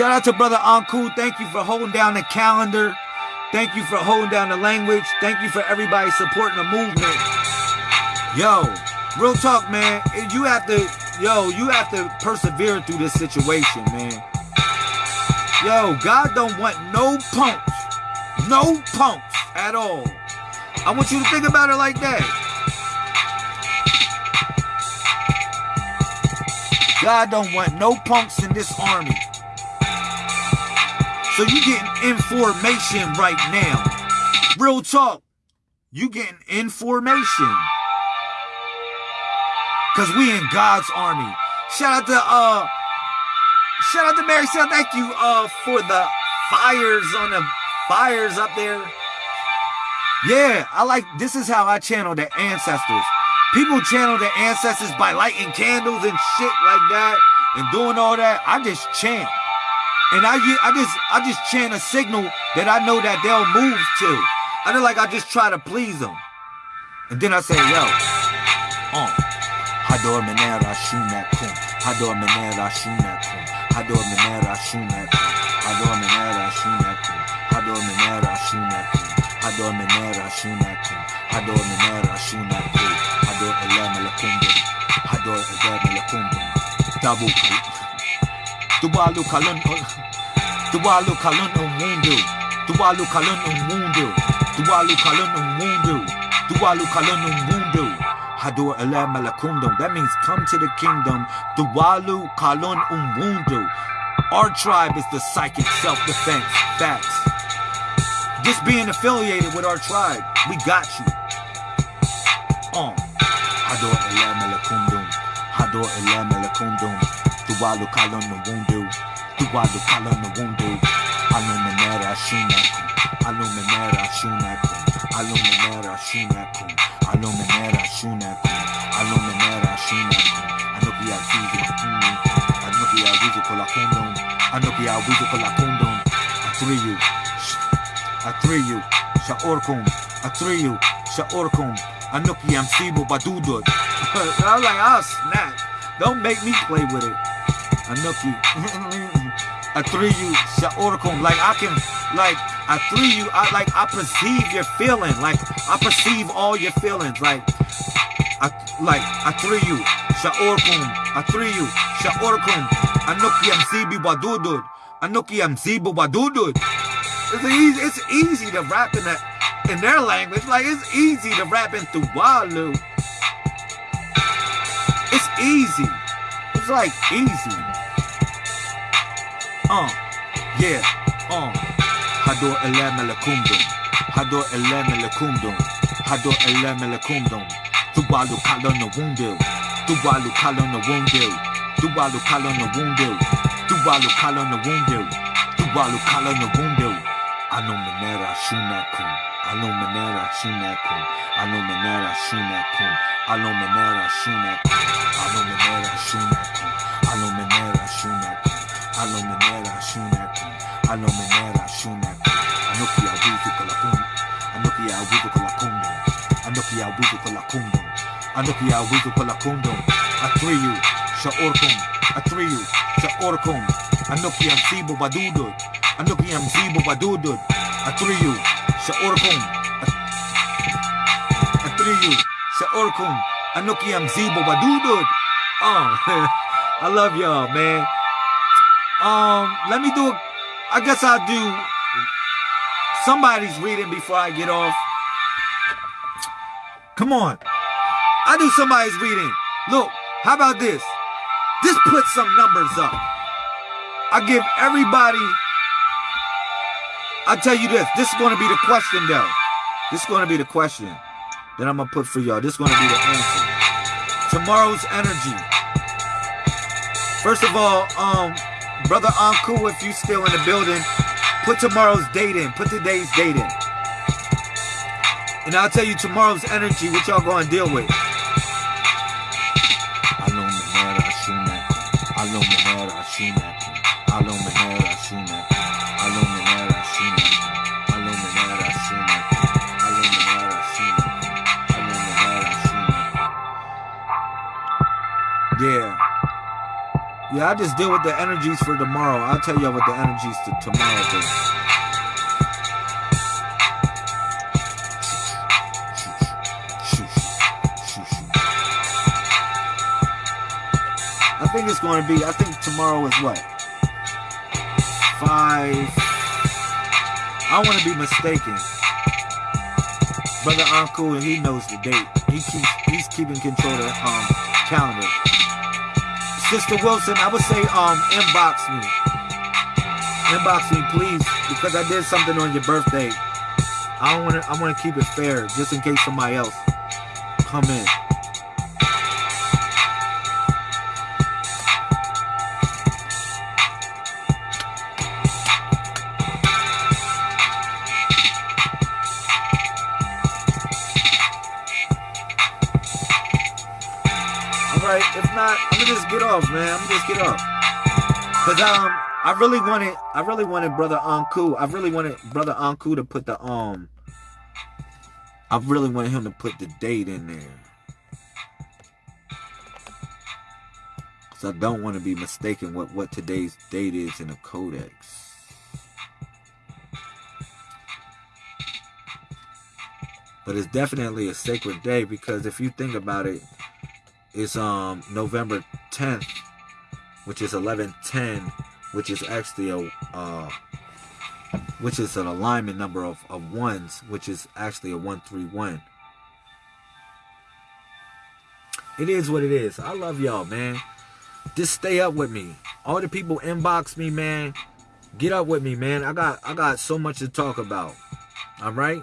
Shout out to Brother Anku. Thank you for holding down the calendar. Thank you for holding down the language. Thank you for everybody supporting the movement. Yo, real talk, man. You have to, yo, you have to persevere through this situation, man. Yo, God don't want no punks. No punks at all. I want you to think about it like that. God don't want no punks in this army. So you getting information right now. Real talk. You getting information. Cause we in God's army. Shout out to uh shout out to Mary Sale. Thank you uh for the fires on the fires up there. Yeah, I like this is how I channel the ancestors. People channel their ancestors by lighting candles and shit like that and doing all that. I just chant. And I, I just I just chant a signal that I know that they'll move to. I feel like I just try to please them. And then I say, yo, uh, Shumakum. Hador Menera Shumakum. Hador Menera Shumakum. Hador Menera Shumakum. Hador Menera Shumakum. Hador Elam Lakundu. Hador Elam Lakundu. Tabu. Tuwalu Kalun. Tuwalu Kalun Umundu. Tuwalu Kalun Umundu. Tuwalu Kalun Umundu. Tuwalu Kalun Umundu. Malakundum. That means come to the kingdom. Tuwalu Kalun Umundu. Our tribe is the psychic self-defense. Facts. Just being affiliated with our tribe, we got you. Um, Elam Malakundum. Malakundum. Igualu kalonu wundu Aluminera shunaku Aluminera shunaku Aluminera shunaku Aluminera shunaku Aluminera shunaku Anukia vizu kumi Anukia vizu kola kondom Anukia vizu kola kondom Atriyu Atriyu Shaorkum Atriyu Shaorkum Anukia msibu badudod I was like, oh snap, don't make me play with it. Anuki. Anoki. Atriyu. Shaorkum. Like I can, like, I three you, I like I perceive your feeling. Like I perceive all your feelings. Like I like I three you. Shaorkum. I three you. Shaorkum. Anoki Amsibu Badudud. Anoki Amsibu Badudud. It's easy, it's easy to rap in that in their language. Like it's easy to rap in Tuvalu. It's easy. It's like easy. Uh, yeah, uh. Hador Elam Elakundum. Hador Elam Elakundum. Hador Elam Elakundum. Tuwalu Kalon Wundil. Tuwalu Kalon Wundil. Tuwalu Kalon Wundil. Tuwalu Kalon Wundil. Tuwalu Kalon Wundil. Ano Manera Shunakun. Ano Manera Shunakun. Ano Manera Shunakun. Ano Manera Shunakun. Ano Manera Shunakun. Ano kaya wito pala kundong? Atreyu, siya orkong. Atreyu, siya orkong. Ano kaya ang sibo badudod? Ano kaya ang sibo badudod? Atreyu, siya orkong. Atreyu, siya orkong. Ano kaya ang sibo badudod? Oh, I love y'all, man. Um, let me do, I guess I'll do, somebody's reading before I get off. Come on. I do somebody's reading. Look, how about this? This puts some numbers up. I give everybody, I tell you this, this is going to be the question though. This is going to be the question that I'm going to put for y'all. This is going to be the answer. Tomorrow's energy. First of all, um, Brother Anku, if you still in the building, put tomorrow's date in. Put today's date in. And I'll tell you tomorrow's energy, what y'all going to deal with. Yeah. I just deal with the energies for tomorrow. I'll tell y'all what the energies to tomorrow do. I think it's going to be, I think tomorrow is what? Five. I want to be mistaken. Brother Anku, he knows the date. He keeps, he's keeping control of the um, calendar. Sister Wilson, I would say um inbox me. Inbox me, please, because I did something on your birthday. I don't want to. I want to keep it fair, just in case somebody else come in. Get off, man. I'm just get off. Cause um, I really wanted, I really wanted brother Anku. I really wanted brother Anku to put the um. I really wanted him to put the date in there. Cause I don't want to be mistaken what what today's date is in the codex. But it's definitely a sacred day because if you think about it, is um November 10th, which is 1110, which is actually a uh, which is an alignment number of, of ones, which is actually a 131. It is what it is. I love y'all, man. Just stay up with me. All the people inbox me, man. Get up with me, man. I got I got so much to talk about. All right?